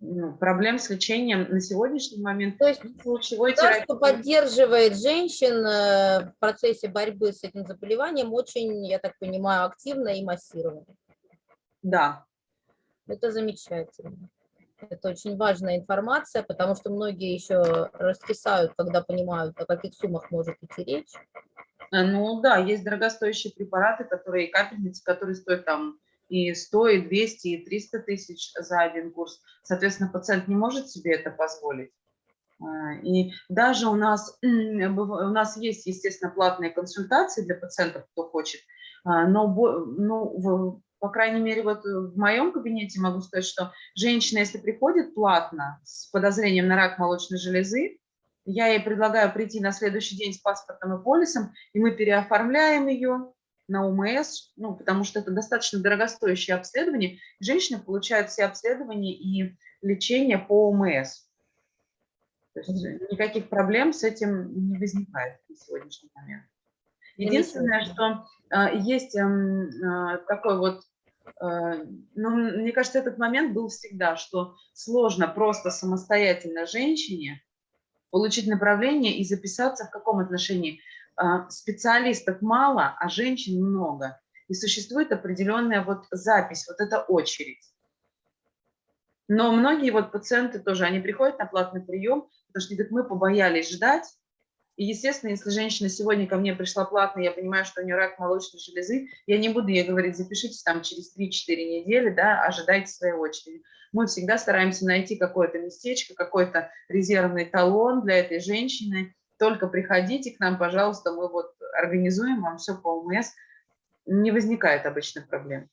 ну, проблем с лечением на сегодняшний момент То есть лучевой терапии. поддерживает женщин э, в процессе борьбы с этим заболеванием очень, я так понимаю, активно и массированно. Да, Это замечательно. Это очень важная информация, потому что многие еще раскисают, когда понимают, о каких суммах может идти речь. Э, ну да, есть дорогостоящие препараты, которые капельницы, которые стоят там и 100, и 200, и 300 тысяч за один курс. Соответственно, пациент не может себе это позволить. А, И даже у нас, быв- у нас есть, естественно, платные консультации для пациентов, кто хочет, но, в- по крайней мере, вот в моем кабинете могу сказать, что женщина, если приходит платно с подозрением на рак молочной железы, я ей предлагаю прийти на следующий день с паспортом и полисом, и мы переоформляем ее на УМС, ну, потому что это достаточно дорогостоящее обследование. Женщина получает все обследования и лечение по УМС. То есть никаких проблем с этим не возникает на сегодняшний момент. Единственное, что а, есть эм, такой вот, а, ну, мне кажется, этот момент был всегда, что сложно просто самостоятельно женщине получить направление и записаться в каком отношении. А, Специалистов мало, а женщин много. И существует определенная вот запись, вот эта очередь. Но многие вот пациенты тоже, они приходят на платный прием, потому что говорят, мы побоялись ждать. И, естественно, если женщина сегодня ко мне пришла платно, я понимаю, что у нее рак молочной железы, я не буду ей говорить, запишитесь там через 3-4 недели, да, ожидайте своей очереди. Мы всегда стараемся найти какое-то местечко, какой-то резервный талон для этой женщины. Только приходите к нам, пожалуйста, мы вот организуем вам все по ОМС. Не возникает обычных проблем.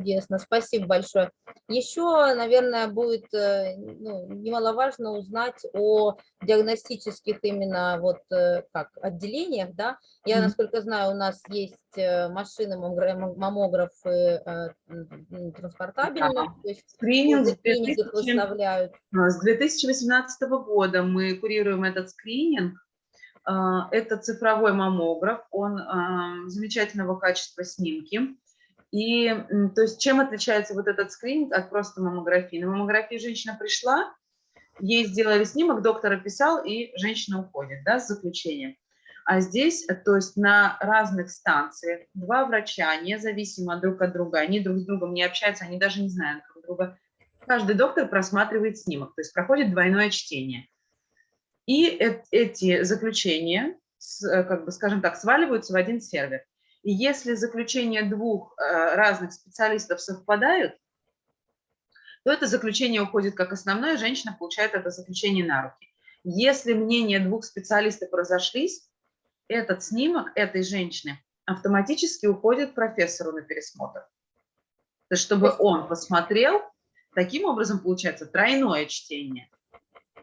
Чудесно, спасибо большое. Еще, наверное, будет э, ну, немаловажно узнать о диагностических именно вот э, как отделениях, да. Я, насколько знаю, у нас есть э, машины, маммогра- маммографы транспортабельные, Да. то есть Скрининг их 2000 выставляют. А, С 2018 года мы курируем этот скрининг. А, Это цифровой маммограф, он замечательного качества снимки. И то есть чем отличается вот этот скрининг от просто маммографии? На маммографии женщина пришла, ей сделали снимок, доктор описал, и женщина уходит да, с заключением. А здесь, то есть на разных станциях, два врача, независимо друг от друга, они друг с другом не общаются, они даже не знают друг друга, каждый доктор просматривает снимок, то есть проходит двойное чтение. И эт- эти заключения, э, как бы, скажем так, сваливаются в один сервер. И если заключения двух э, разных специалистов совпадают, то это заключение уходит как основное, женщина получает это заключение на руки. Если мнения двух специалистов разошлись, этот снимок этой женщины автоматически уходит профессору на пересмотр. То есть, чтобы он посмотрел, таким образом получается тройное чтение.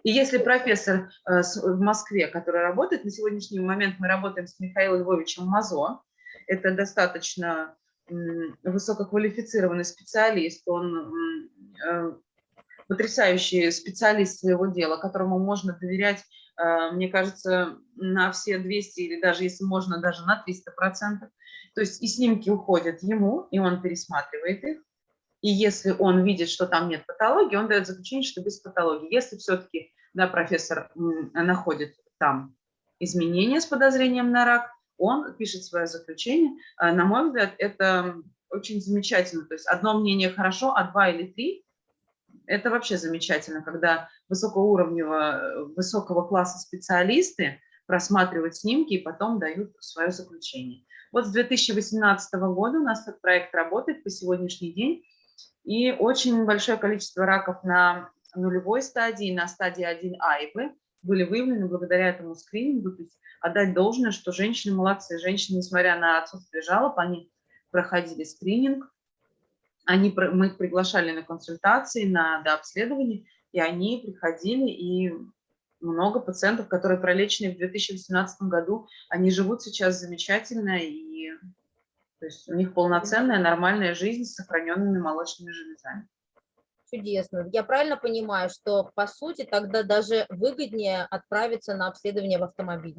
И если профессор э, в Москве, который работает, на сегодняшний момент мы работаем с Михаилом Львовичем Мазо, это достаточно высококвалифицированный специалист, он э, потрясающий специалист своего дела, которому можно доверять, э, мне кажется, на все 200 или даже, если можно, даже на 300 процентов. То есть и снимки уходят ему, и он пересматривает их. И если он видит, что там нет патологии, он дает заключение, что без патологии. Если все-таки да, профессор находит там изменения с подозрением на рак, он пишет свое заключение. А, На мой взгляд, это очень замечательно. То есть одно мнение хорошо, а два или три – это вообще замечательно, когда высокоуровневого, высокого класса специалисты просматривают снимки и потом дают свое заключение. Вот с 2018 года у нас этот проект работает по сегодняшний день, и очень большое количество раков на нулевой стадии, на стадии 1А и Б были выявлены благодаря этому скринингу. То есть отдать должное, что женщины молодцы. Женщины, несмотря на отсутствие жалоб, они проходили скрининг, они, мы их приглашали на консультации, на дообследование, и они приходили, и много пациентов, которые пролечены в 2018 году, они живут сейчас замечательно, и то есть у них полноценная нормальная жизнь с сохраненными молочными железами. Чудесно. Я правильно понимаю, что по сути тогда даже выгоднее отправиться на обследование в автомобиль?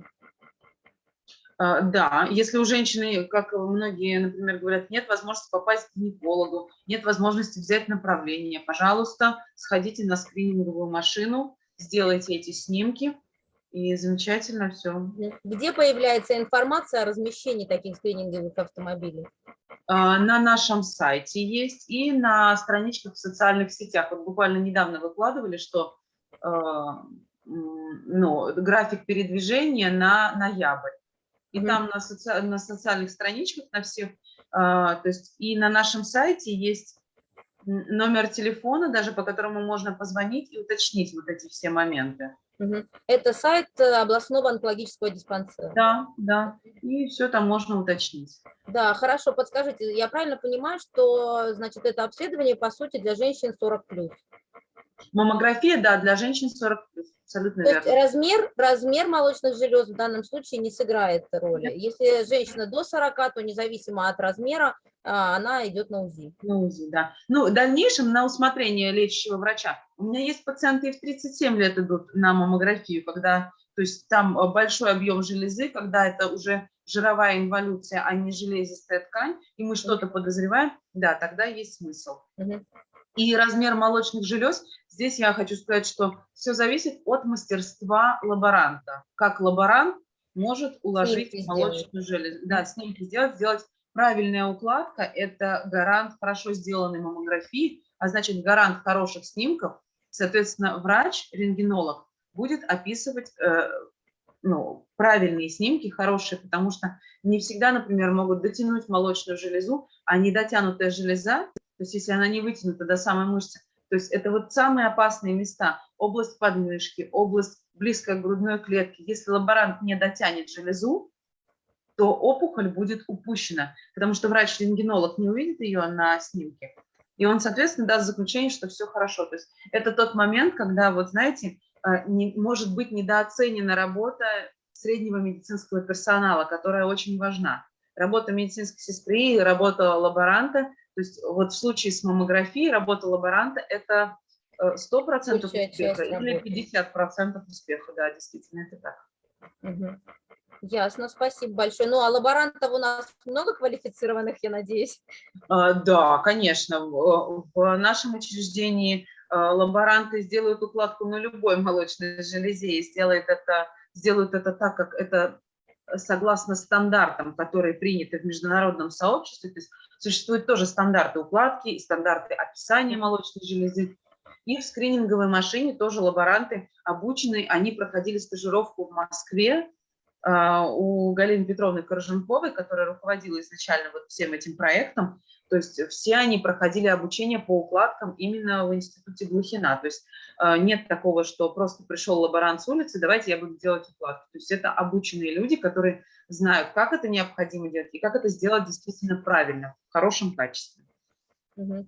А, Да, если у женщины, как многие, например, говорят, нет возможности попасть к гинекологу, нет возможности взять направление, пожалуйста, сходите на скрининговую машину, сделайте эти снимки, и замечательно все. Где появляется информация о размещении таких скрининговых автомобилей? А, На нашем сайте есть и на страничках в социальных сетях. Вот буквально недавно выкладывали, что а, ну, график передвижения на ноябрь. И Мгм. там на, соци- на социальных страничках, на всех, а, то есть и на нашем сайте есть номер телефона, даже по которому можно позвонить и уточнить вот эти все моменты. Это сайт э, областного онкологического диспансера. Да, да, и все там можно уточнить. Да, хорошо, подскажите, я правильно понимаю, что, значит, это обследование, по сути, для женщин 40+. Маммография, да, для женщин 40 абсолютно То есть верно. размер, размер молочных желез в данном случае не сыграет роли. Если женщина до 40, то независимо от размера, а, она идет на УЗИ. На УЗИ, да. Ну, в дальнейшем на усмотрение лечащего врача. У меня есть пациенты и в 37 лет идут на маммографию, когда, то есть там э, большой объем железы, когда это уже жировая инволюция, а не железистая ткань, и мы что-то подозреваем, да, тогда есть смысл. Мгм. И размер молочных желез, здесь я хочу сказать, что все зависит от мастерства лаборанта. Как лаборант может уложить Снимки молочную железу. Да, снимки сделать, сделать правильная укладка – это гарант хорошо сделанной маммографии, а значит гарант хороших снимков. Соответственно, врач, рентгенолог будет описывать э, ну, правильные снимки, хорошие, потому что не всегда, например, могут дотянуть молочную железу, а недотянутая железа, то есть если она не вытянута до самой мышцы, то есть это вот самые опасные места, область подмышки, область близкая к грудной клетке. Если лаборант не дотянет железу, то опухоль будет упущена, потому что врач-рентгенолог не увидит ее на снимке, и он, соответственно, даст заключение, что все хорошо. То есть это тот момент, когда, вот знаете, э, не, может быть недооценена работа среднего медицинского персонала, которая очень важна. Работа медицинской сестры, работа лаборанта. То есть вот в случае с маммографией работа лаборанта – это э, 100% Большая успеха или работы. 50% успеха, да, действительно, это так. Мгм. Ясно, спасибо большое. Ну, а лаборантов у нас много квалифицированных, я надеюсь? А, Да, конечно. В в нашем учреждении а, лаборанты сделают укладку на любой молочной железе и сделают это, сделают это так, как это согласно стандартам, которые приняты в международном сообществе. То есть существуют тоже стандарты укладки и стандарты описания молочной железы. И в скрининговой машине тоже лаборанты обучены, они проходили стажировку в Москве у Галины Петровны Корженковой, которая руководила изначально вот всем этим проектом. То есть все они проходили обучение по укладкам именно в институте Глухина. То есть а, нет такого, что просто пришел лаборант с улицы, давайте я буду делать укладку. То есть это обученные люди, которые знают, как это необходимо делать и как это сделать действительно правильно, в хорошем качестве.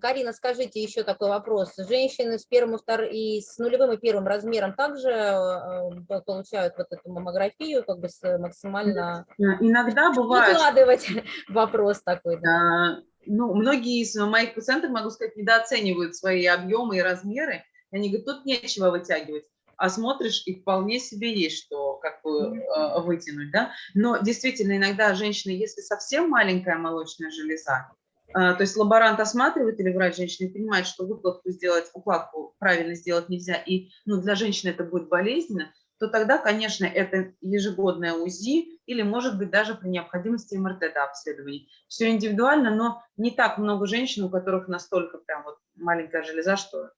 Карина, скажите еще такой вопрос. Женщины с первым и, втор- и с нулевым и первым размером также э, э, получают вот эту маммографию, как бы с максимально... Иногда бывает, Выкладывать вопрос такой, да. А, ну, многие из моих пациентов, могу сказать, недооценивают свои объемы и размеры. Они говорят, тут нечего вытягивать. А смотришь, и вполне себе есть что как бы э, вытянуть, да. Но действительно, иногда женщины, если совсем маленькая молочная железа, то есть лаборант осматривает или врач женщины понимает, что выкладку сделать, укладку правильно сделать нельзя, и ну, для женщины это будет болезненно, то тогда, конечно, это ежегодное УЗИ или, может быть, даже при необходимости МРТ до обследования. Все индивидуально, но не так много женщин, у которых настолько прям вот маленькая железа, что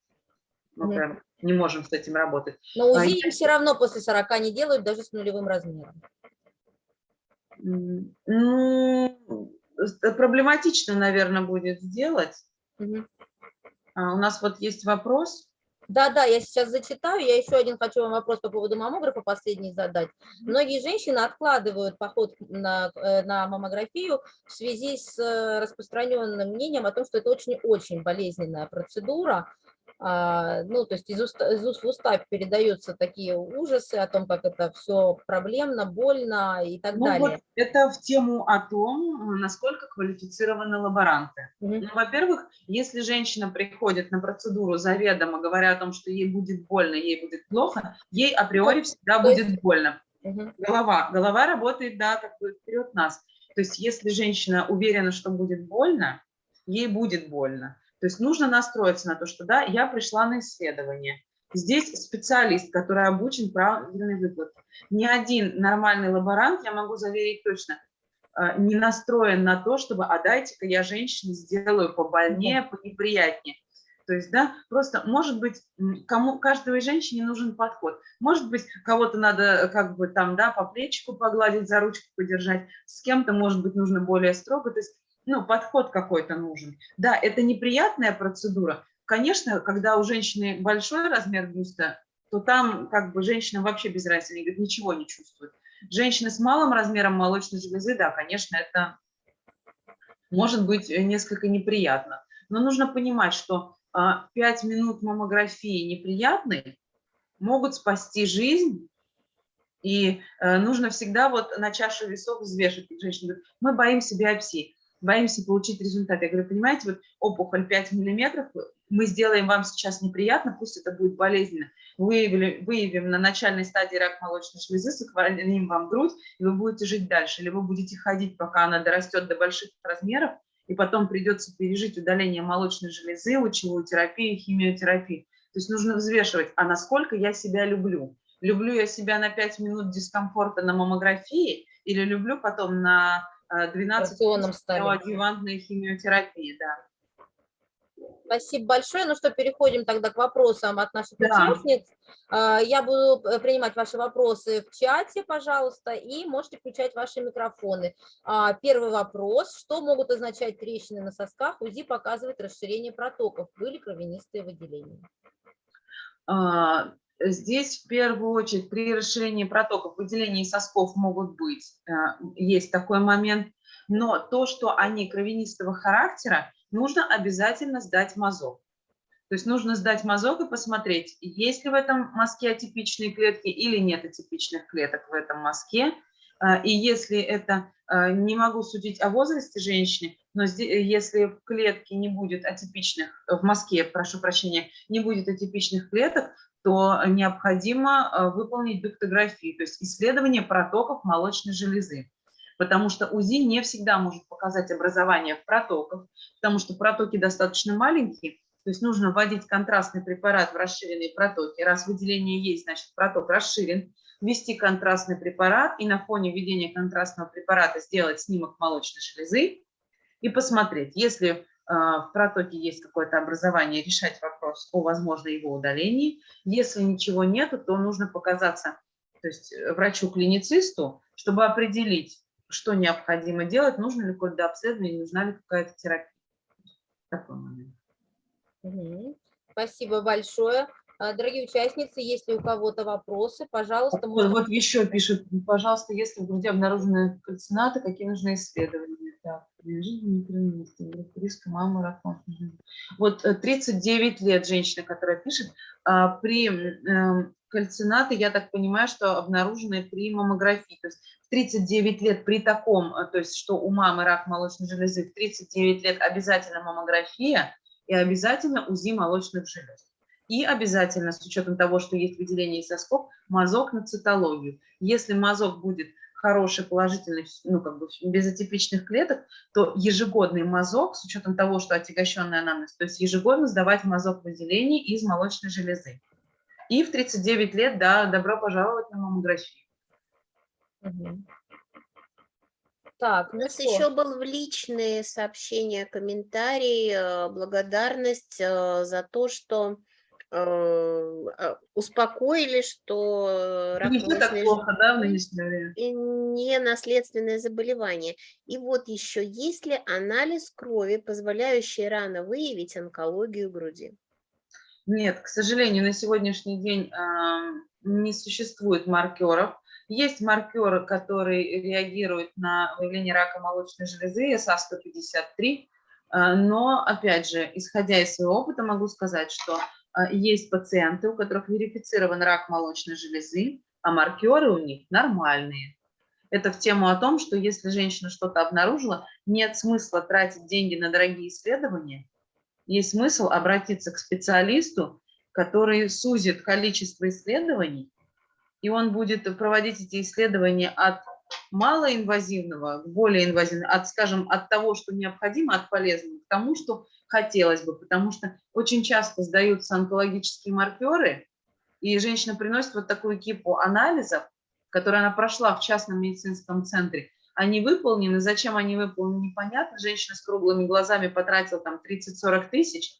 мы Мгм. прям не можем с этим работать. Но А УЗИ я- им все равно после 40 не делают, даже с нулевым размером. Ну, проблематично, наверное, будет сделать. А, У нас вот есть вопрос. Да, да, я сейчас зачитаю. Я еще один хочу вам вопрос по поводу маммографа последний задать. Многие женщины откладывают поход на, э, на маммографию в связи с э, распространенным мнением о том, что это очень-очень болезненная процедура. А, ну, то есть из, уст, из уст в уста передаются такие ужасы о том, как это все проблемно, больно и так ну, далее. Вот это в тему о том, насколько квалифицированы лаборанты. Угу. Ну, Во-первых, если женщина приходит на процедуру заведомо, говоря о том, что ей будет больно, ей будет плохо, ей априори всегда То будет есть- больно. Угу. Голова. Голова работает, да, как бы вперед нас. То есть если женщина уверена, что будет больно, ей будет больно. То есть нужно настроиться на то, что да, я пришла на исследование. Здесь специалист, который обучен правильной выплате. Ни один нормальный лаборант, я могу заверить точно, э, не настроен на то, чтобы, а дайте-ка я женщине сделаю побольнее, понеприятнее. То есть, да, просто, может быть, кому, каждой женщине нужен подход. Может быть, кого-то надо э, как бы там, да, по плечику погладить, за ручку подержать, с кем-то, может быть, нужно более строго. То есть, ну, подход какой-то нужен. Да, это неприятная процедура. Конечно, когда у женщины большой размер бюста, то там как бы женщина вообще без разницы, они ничего не чувствует. Женщины с малым размером молочной железы, да, конечно, это может быть э, несколько неприятно. Но нужно понимать, что а, 5 минут маммографии неприятной могут спасти жизнь, и э, нужно всегда вот на чашу весов взвешивать. Женщина говорит, мы боимся биопсии, боимся получить результат. Я говорю, понимаете, вот опухоль 5 миллиметров, мы сделаем вам сейчас неприятно, пусть это будет болезненно, выявили, выявим на начальной стадии рак молочной железы, сохраним вам грудь, и вы будете жить дальше. Или вы будете ходить, пока она дорастет до больших размеров, и потом придется пережить удаление молочной железы, лучевую терапию, химиотерапию. То есть нужно взвешивать, а насколько я себя люблю. Люблю я себя на 5 минут дискомфорта на маммографии или люблю потом на 12 Операционном столе. неоадъювантной химиотерапии, да. Спасибо большое. Ну что, переходим тогда к вопросам от наших Да. участниц. А, Я буду э, принимать ваши вопросы в чате, пожалуйста, и можете включать ваши микрофоны. А, Первый вопрос. Что могут означать трещины на сосках? УЗИ показывает расширение протоков. Были кровянистые выделения? Здесь в первую очередь при расширении протоков выделения сосков могут быть, а, есть такой момент, но то, что они кровянистого характера, нужно обязательно сдать мазок. То есть нужно сдать мазок и посмотреть, есть ли в этом мазке атипичные клетки или нет атипичных клеток в этом мазке. А, И если это, а, не могу судить о возрасте женщины, но если в клетке не будет атипичных, в мазке, прошу прощения, не будет атипичных клеток, то необходимо а, выполнить дуктографию, то есть исследование протоков молочной железы. Потому что УЗИ не всегда может показать образование в протоках, потому что протоки достаточно маленькие, то есть нужно вводить контрастный препарат в расширенные протоки. Раз выделение есть, значит проток расширен. Ввести контрастный препарат и на фоне введения контрастного препарата сделать снимок молочной железы и посмотреть, если в протоке есть какое-то образование, решать вопрос о возможной его удалении. Если ничего нету, то нужно показаться то есть э, врачу-клиницисту, чтобы определить, что необходимо делать, нужно ли какое-то обследование, нужна ли какая-то терапия. Такой момент. Спасибо большое. А, Дорогие участницы, если у кого-то вопросы, пожалуйста, Вот, можно вот еще пишут, пожалуйста, если в груди обнаружены кальцинаты, какие нужны исследования? Группа риска мамы, рак матки. Вот э, 39 лет женщина, которая пишет, а, при м, кальцинаты, я так понимаю, что обнаружены при маммографии. То есть в 39 лет при таком, э, то есть что у мамы рак молочной железы, в 39 лет обязательно маммография и обязательно УЗИ молочных желез. И обязательно, с учетом того, что есть выделение из сосков, мазок на цитологию. Если мазок будет хороший, положительный, ну, как бы без атипичных клеток, то ежегодный мазок, с учетом того, что отягощенная анамнез, то есть ежегодно сдавать мазок выделений из молочной железы. И в 39 лет, да, добро пожаловать на маммографию. Так, У ну нас что, еще был в личные сообщения, комментарий, э, благодарность э, за то, что успокоили, что рак Не так плохо, да, в не наследственное заболевание. И вот еще, есть ли анализ крови, позволяющий рано выявить онкологию груди? Нет, к сожалению, на сегодняшний день а, не существует маркеров. Есть маркеры, которые реагируют на выявление рака молочной железы, СА-153, а, но, опять же, исходя из своего опыта, могу сказать, что а, есть пациенты, у которых верифицирован рак молочной железы, а маркеры у них нормальные. Это в тему о том, что если женщина что-то обнаружила, нет смысла тратить деньги на дорогие исследования, есть смысл обратиться к специалисту, который сузит количество исследований, и он будет проводить эти исследования от малоинвазивного к более инвазивному, от, скажем, от того, что необходимо, от полезного, к тому, что хотелось бы, потому что очень часто сдаются онкологические маркеры, и женщина приносит вот такую кипу анализов, которые она прошла в частном медицинском центре, они выполнены, зачем они выполнены, непонятно. Женщина с круглыми глазами потратила там 30-40 тысяч,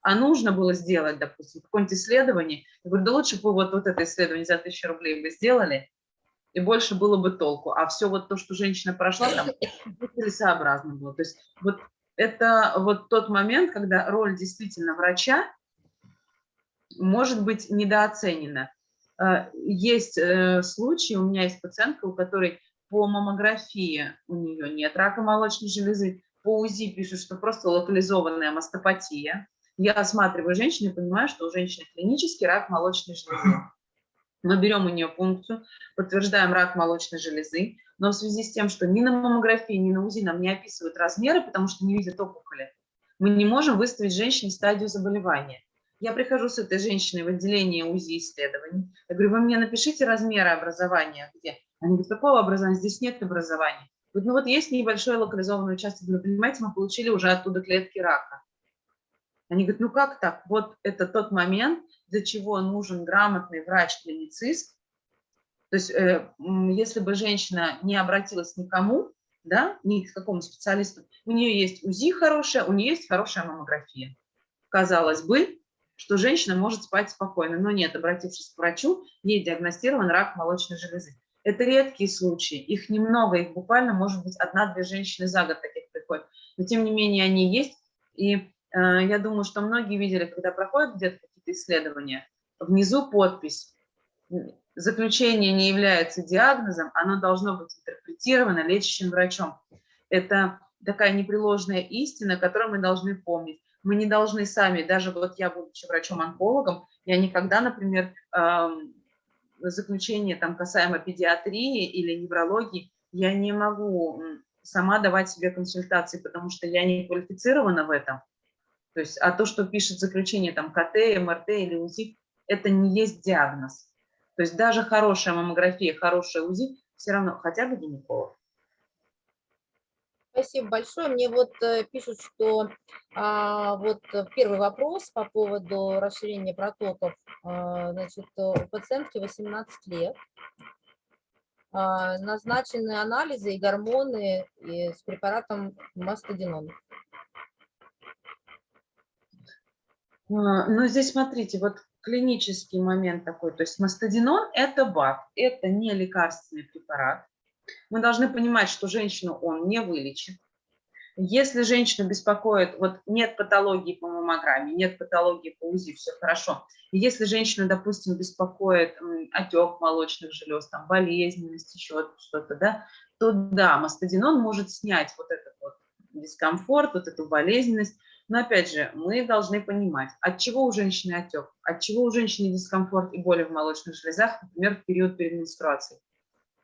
а нужно было сделать, допустим, какое-нибудь исследование. Я говорю, да лучше бы вот, вот это исследование за тысячу рублей бы сделали, и больше было бы толку. А все вот то, что женщина прошла, там целесообразно было. То есть вот это вот тот момент, когда роль действительно врача может быть недооценена. Э, есть э, случаи, у меня есть пациентка, у которой по маммографии у нее нет рака молочной железы, по УЗИ пишут, что просто локализованная мастопатия. Я осматриваю женщину и понимаю, что у женщины клинический рак молочной железы. Мы берем у нее функцию, подтверждаем рак молочной железы, но в связи с тем, что ни на маммографии, ни на УЗИ нам не описывают размеры, потому что не видят опухоли, мы не можем выставить женщине стадию заболевания. Я прихожу с этой женщиной в отделение УЗИ исследований. Я говорю, вы мне напишите размеры образования, где? Они говорят, какого образования? Здесь нет образования. Говорят, ну вот есть небольшой локализованный участок. Вы понимаете, мы получили уже оттуда клетки рака. Они говорят, ну как так? Вот это тот момент, для чего нужен грамотный врач-клиницист. То есть э, если бы женщина не обратилась никому, да, ни к какому специалисту, у нее есть УЗИ хорошая, у нее есть хорошая маммография. Казалось бы, что женщина может спать спокойно, но нет, обратившись к врачу, ей диагностирован рак молочной железы. Это редкие случаи, их немного, их буквально может быть одна-две женщины за год таких приходят, но тем не менее они есть, и я думаю, что многие видели, когда проходят где-то какие-то исследования, внизу подпись, заключение не является диагнозом, оно должно быть интерпретировано лечащим врачом. Это такая непреложная истина, которую мы должны помнить. Мы не должны сами, даже вот я, будучи врачом-онкологом, я никогда, например, заключение там касаемо педиатрии или неврологии, я не могу сама давать себе консультации, потому что я не квалифицирована в этом. То есть, а то, что пишет заключение там КТ, МРТ или УЗИ, это не есть диагноз. То есть даже хорошая маммография, хорошая УЗИ, все равно хотя бы гинеколог. Спасибо большое. Мне вот э, пишут, что а, вот первый вопрос по поводу расширения протоков. А, значит, у пациентки 18 лет. А, назначены анализы и гормоны и с препаратом мастодинон. А, ну, здесь смотрите, вот клинический момент такой. То есть мастодинон – это БАФ, это не лекарственный препарат. Мы должны понимать, что женщину он не вылечит. Если женщину беспокоит, вот нет патологии по маммограмме, нет патологии по УЗИ, все хорошо. Если женщину, допустим, беспокоит отек молочных желез, там, болезненность, еще что-то, да, то да, мастодинон может снять вот этот вот дискомфорт, вот эту болезненность. Но опять же, мы должны понимать, от чего у женщины отек, от чего у женщины дискомфорт и боли в молочных железах, например, в период перед менструацией.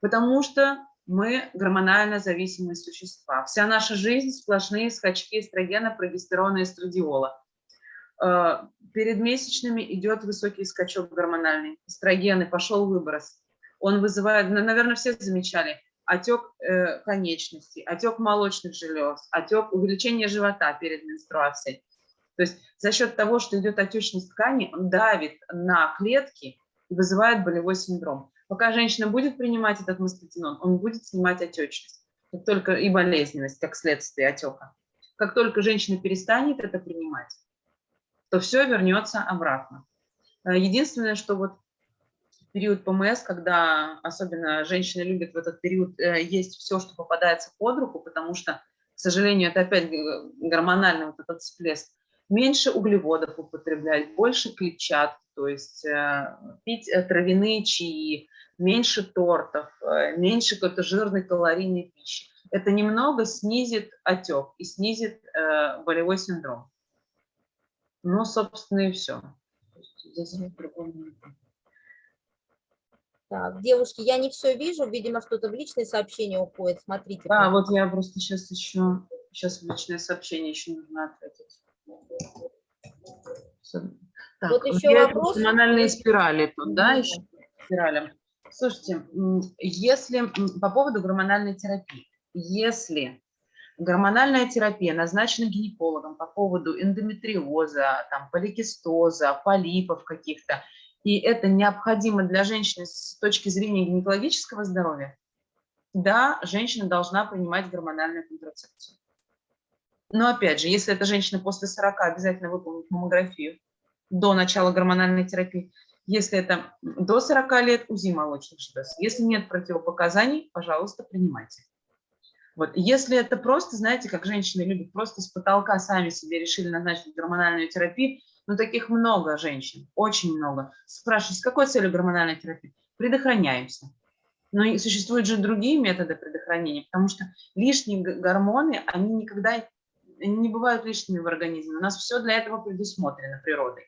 Потому что мы гормонально зависимые существа. Вся наша жизнь сплошные скачки эстрогена, прогестерона, эстрадиола. Э, перед месячными идет высокий скачок гормональный. Эстрогены, пошел выброс. Он вызывает, наверное, все замечали, отек э, конечностей, отек молочных желез, отек, увеличение живота перед менструацией. То есть за счет того, что идет отечность ткани, он давит на клетки и вызывает болевой синдром. Пока женщина будет принимать этот мастодинон, он будет снимать отечность как только, и болезненность, как следствие отека. Как только женщина перестанет это принимать, то все вернется обратно. Э, единственное, что вот период ПМС, когда особенно женщины любят в этот период э, есть все, что попадается под руку, потому что, к сожалению, это опять гормональный вот этот всплеск, меньше углеводов употреблять, больше клетчатки, то есть э, пить э, травяные чаи, меньше тортов, э, меньше какой-то жирной калорийной пищи. Это немного снизит отек и снизит э, болевой синдром. Ну, собственно, и все. Здесь нет. Так, девушки, я не все вижу, видимо, что-то в личные сообщения уходит. Смотрите. Да, вот я просто сейчас еще, сейчас в личное сообщение еще нужно ответить. Так, Вот еще вопрос. Гормональные спирали тут, да, еще спирали. Слушайте, если по поводу гормональной терапии, если гормональная терапия назначена гинекологом по поводу эндометриоза, там, поликистоза, полипов каких-то, и это необходимо для женщины с точки зрения гинекологического здоровья, да, женщина должна принимать гормональную контрацепцию. Но опять же, если эта женщина после 40, обязательно выполнит маммографию до начала гормональной терапии. Если это до 40 лет, УЗИ молочных желез. Если нет противопоказаний, пожалуйста, принимайте. Вот. Если это просто, знаете, как женщины любят, просто с потолка сами себе решили назначить гормональную терапию, ну таких много женщин, очень много. Спрашивают, с какой целью гормональной терапии? Предохраняемся. Но и существуют же другие методы предохранения, потому что лишние гормоны, они никогда не бывают лишними в организме. У нас все для этого предусмотрено природой.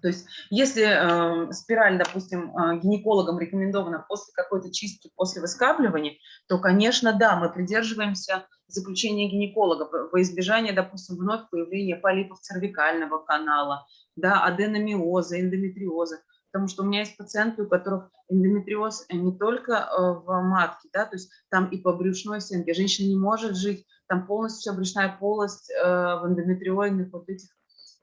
То есть если э, спираль, допустим, э, гинекологам рекомендована после какой-то чистки, после выскабливания, то, конечно, да, мы придерживаемся заключения гинеколога во- избежание, допустим, вновь появления полипов цервикального канала, да, аденомиоза, эндометриоза. Потому что у меня есть пациенты, у которых эндометриоз не только э, в матке, да, то есть там и по брюшной стенке. Женщина не может жить, там полностью вся брюшная полость э, в эндометриоидных вот этих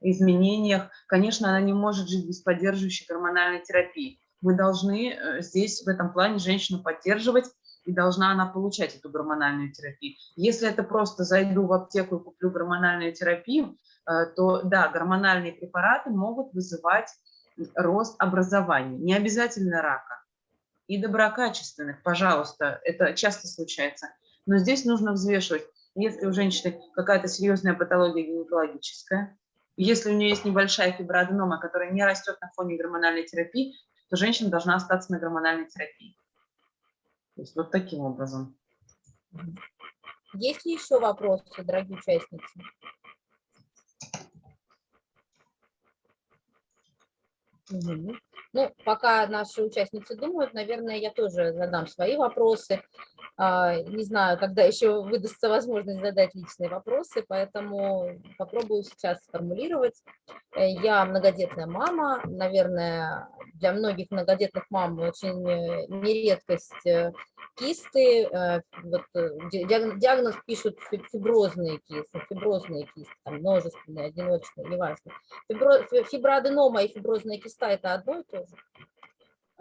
изменениях. Конечно, она не может жить без поддерживающей гормональной терапии. Мы должны э, здесь в этом плане женщину поддерживать, и должна она получать эту гормональную терапию. Если это просто зайду в аптеку и куплю гормональную терапию, э, то да, гормональные препараты могут вызывать рост образования, не обязательно рака. И доброкачественных, пожалуйста, это часто случается. Но здесь нужно взвешивать, если у женщины какая-то серьезная патология гинекологическая, если у нее есть небольшая фиброаденома, которая не растет на фоне гормональной терапии, то женщина должна остаться на гормональной терапии. То есть вот таким образом. Есть ли еще вопросы, дорогие участницы? Мгм. Ну, пока наши участницы думают, наверное, я тоже задам свои вопросы. А, Не знаю, когда еще выдастся возможность задать личные вопросы, поэтому попробую сейчас сформулировать. Э, Я многодетная мама, наверное, для многих многодетных мам очень э, нередкость э, кисты, вот, ди- диагноз, пишут фи- фиброзные кисты, фиброзные кисты, множественные, одиночные, неважно. Фибро, фи- фиброаденома и фиброзная киста – это одно и то?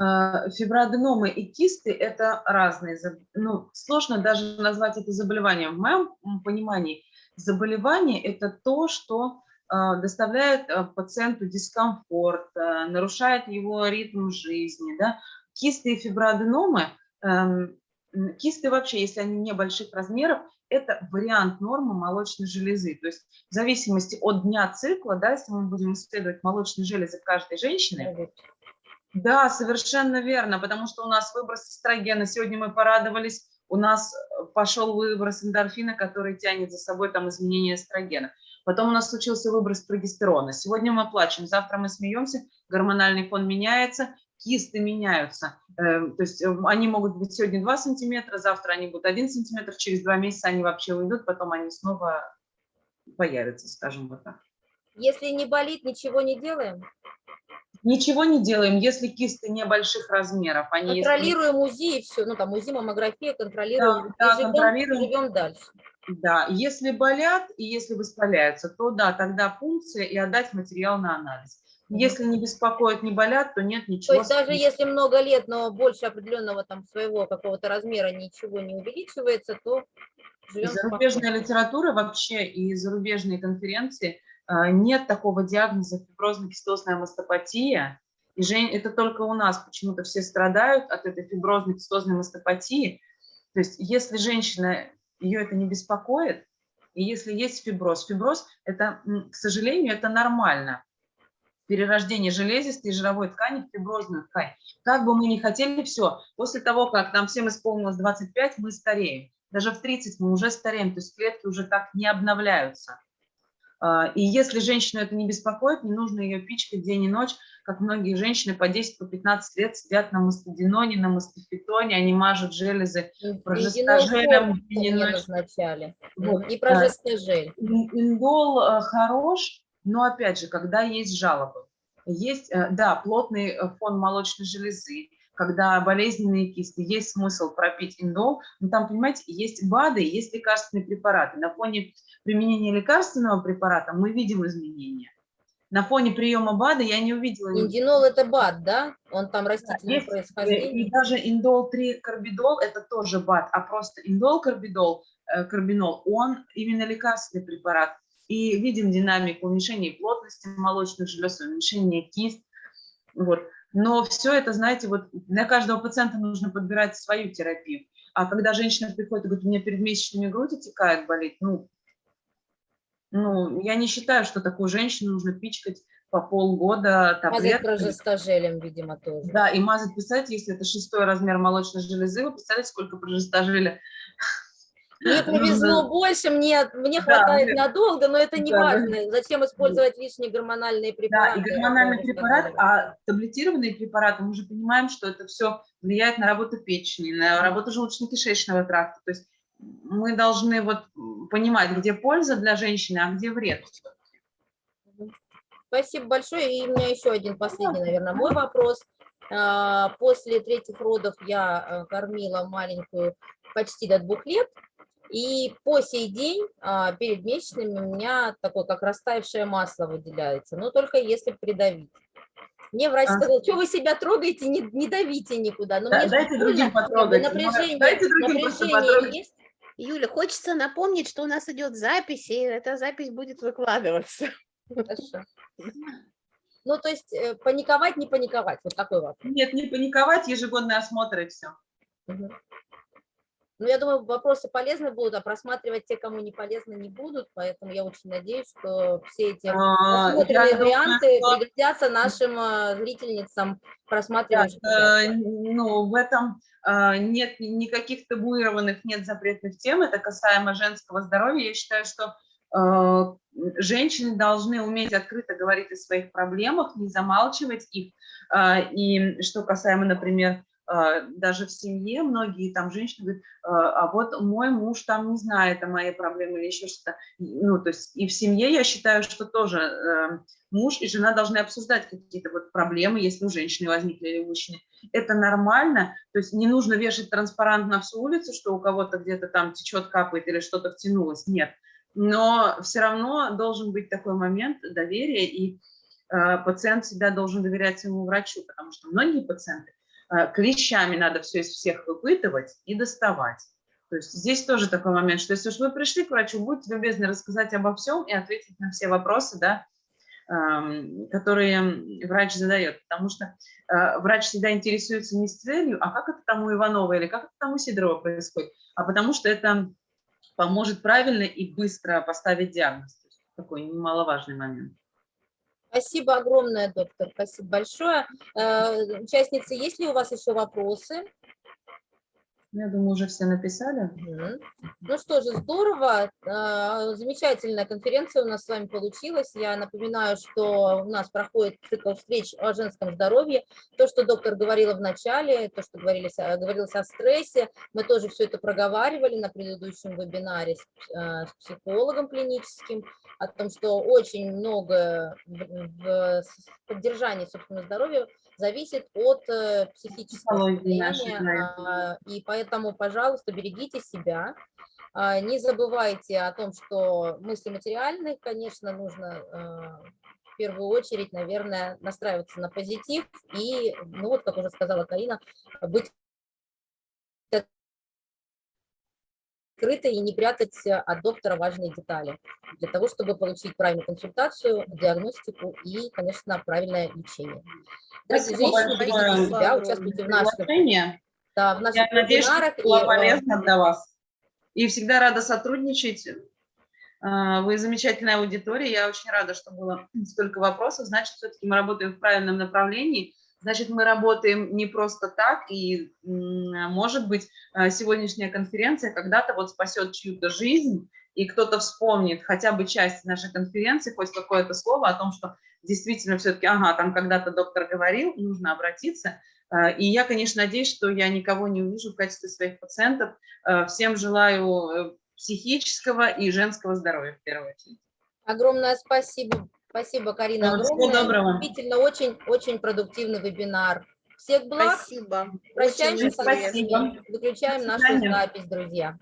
Э, Фиброаденомы и кисты – это разные. Ну, сложно даже назвать это заболеванием. В моем понимании заболевание – это то, что э, доставляет э, пациенту дискомфорт, нарушает его ритм жизни. Да? Кисты и фиброаденомы, эм, кисты вообще, если они небольших размеров, это вариант нормы молочной железы. То есть в зависимости от дня цикла, да, если мы будем исследовать молочные железы каждой женщины, да, совершенно верно, потому что у нас выброс эстрогена, сегодня мы порадовались, у нас э, пошел выброс эндорфина, который тянет за собой там изменение эстрогена. Потом у нас случился выброс прогестерона. Сегодня мы плачем, завтра мы смеемся, гормональный фон меняется, кисты меняются. Э, То есть э, они могут быть сегодня 2 сантиметра, завтра они будут 1 сантиметр, через 2 месяца они вообще уйдут, потом они снова появятся, скажем вот так. Если не болит, ничего не делаем? Ничего не делаем, если кисты небольших размеров. Они если- Контролируем УЗИ и все, ну там УЗИ, маммография, контролируем, да, и живем, контролируем. живем дальше. Да, если болят и если воспаляются, то да, тогда пункция и отдать материал на анализ. Если не беспокоит, не болят, то нет То ничего. есть даже если много лет, но больше определенного там своего какого-то размера ничего не увеличивается, то живем Зарубежная литература вообще и зарубежные конференции а, нет такого диагноза фиброзно-кистозная мастопатия. И Жень, это только у нас почему-то все страдают от этой фиброзно-кистозной мастопатии. То есть если женщина, ее это не беспокоит, И если есть фиброз, фиброз, это, к сожалению, это нормально. Перерождение железистой жировой ткани в фиброзную ткань. Как бы мы ни хотели, все. После того, как нам всем исполнилось 25, мы стареем. Даже в 30 мы уже стареем, то есть клетки уже так не обновляются. А, И если женщину это не беспокоит, не нужно ее пичкать день и ночь, как многие женщины по 10-15 по 15 лет сидят на мастодиноне, на мастифитоне, они мажут железы мне ночь. назначали. Вот, И. Ин- Индол э, хорош, но опять же, когда есть жалобы. Есть, э, да, плотный э, фон молочной железы, когда болезненные кисты, есть смысл пропить индол, но там, понимаете, есть БАДы, есть лекарственные препараты. На фоне применения лекарственного препарата мы видим изменения. На фоне приема БАДа я не увидела Индинол это БАД, да? Он там растительного есть, э, происхождения. И даже индол 3 карбидол это тоже БАД, а просто индол карбидол, э, карбинол, он именно лекарственный препарат. И видим динамику уменьшения плотности молочных желез, уменьшения кист. Вот. Но все это, знаете, вот для каждого пациента нужно подбирать свою терапию. А когда женщина приходит и говорит, у меня перед месячными грудь отекает, болит, ну, ну, я не считаю, что такую женщину нужно пичкать по полгода Мазать таблетками. прожестожелем, видимо, тоже. Да, и мазать, представьте, если это шестой размер молочной железы, вы представляете, сколько прожестожили? Мне повезло больше, мне, мне Да, хватает мне- надолго, но это не Да, важно. Зачем использовать лишние гормональные Да, препараты? и гормональный препарат, а таблетированные препараты, мы же понимаем, что это все влияет на работу печени, на работу желудочно-кишечного тракта. То есть мы должны вот понимать, где польза для женщины, а где вред. Спасибо большое. И у меня еще один последний, наверное, мой вопрос. А, После третьих родов я э, кормила маленькую почти до двух лет. И по сей день а, перед месячными у меня такое, как растаявшее масло выделяется, но только если придавить. Мне врач А. сказал, что вы себя трогаете, не, не давите никуда. Но Да, мне дайте другим потрогать. Напряжение, Дайте другим напряжение потрогать. есть. Юля, хочется напомнить, что у нас идет запись, и эта запись будет выкладываться. Хорошо. Ну, то есть э, паниковать, не паниковать. Вот такой вопрос. Нет, не паниковать, ежегодный осмотр и все. Мгм. Ну, я думаю, вопросы полезны будут, а просматривать те, кому не полезны, не будут, поэтому я очень надеюсь, что все эти А, просмотренные я думаю, варианты что- пригодятся нашим э, зрительницам, Да, просматривающим. э, ну, в этом э, нет никаких табуированных, нет запретных тем. Это касаемо женского здоровья. Я считаю, что женщины должны уметь открыто говорить о своих проблемах, не замалчивать их. И что касаемо, например, даже в семье многие там женщины говорят, э, а вот мой муж там не знает о моей проблеме или еще что-то. Ну, то есть и в семье я считаю, что тоже э, муж и жена должны обсуждать какие-то вот проблемы, если у женщины возникли или у мужчины. Это нормально, то есть не нужно вешать транспарант на всю улицу, что у кого-то где-то там течет, капает или что-то втянулось, нет. Но все равно должен быть такой момент доверия, и э, пациент всегда должен доверять своему врачу, потому что многие пациенты клещами надо все из всех выпытывать и доставать. То есть здесь тоже такой момент, что если уж вы пришли к врачу, будьте любезны рассказать обо всем и ответить на все вопросы, да, эм, которые врач задает. Потому что э, врач всегда интересуется не с целью, а как это там у Иванова или как это там у Сидорова происходит, а потому что это поможет правильно и быстро поставить диагноз. Такой немаловажный момент. Спасибо огромное, доктор, спасибо большое. Э, Участницы, есть ли у вас еще вопросы? Я думаю, уже все написали. Ну что же, здорово. А, Замечательная конференция у нас с вами получилась. Я напоминаю, что у нас проходит цикл встреч о женском здоровье. То, что доктор говорила в начале, то, что говорилось, говорилось о стрессе, мы тоже все это проговаривали на предыдущем вебинаре с, э, с психологом клиническим, о том, что очень много в, поддержании собственного здоровья зависит от э, психического состояния, а, и поэтому, пожалуйста, берегите себя, А, не забывайте о том, что мысли материальные, конечно, нужно э, в первую очередь, наверное, настраиваться на позитив и, ну вот, как уже сказала Карина, быть открытой и не прятать э, от доктора важные детали для того, чтобы получить правильную консультацию, диагностику и, конечно, правильное лечение. Дорогие женщины, берегите себя, участвуйте в наших, да, в наших Я надеюсь, вебинарах. было и, э, полезно для вас. И всегда рада сотрудничать. А, Вы замечательная аудитория, я очень рада, что было столько вопросов. Значит, все-таки мы работаем в правильном направлении. Значит, мы работаем не просто так, и, может быть, а, сегодняшняя конференция когда-то вот спасет чью-то жизнь, и кто-то вспомнит хотя бы часть нашей конференции, хоть какое-то слово о том, что действительно все-таки, ага, там когда-то доктор говорил, нужно обратиться. А, И я, конечно, надеюсь, что я никого не увижу в качестве своих пациентов. А, Всем желаю э, психического и женского здоровья в первую очередь. Огромное спасибо. Спасибо, Карина, Да, всего огромное. доброго. Действительно, очень, очень продуктивный вебинар. Всех благ. Спасибо. Прощаемся Очень со всеми. Выключаем нашу запись, друзья.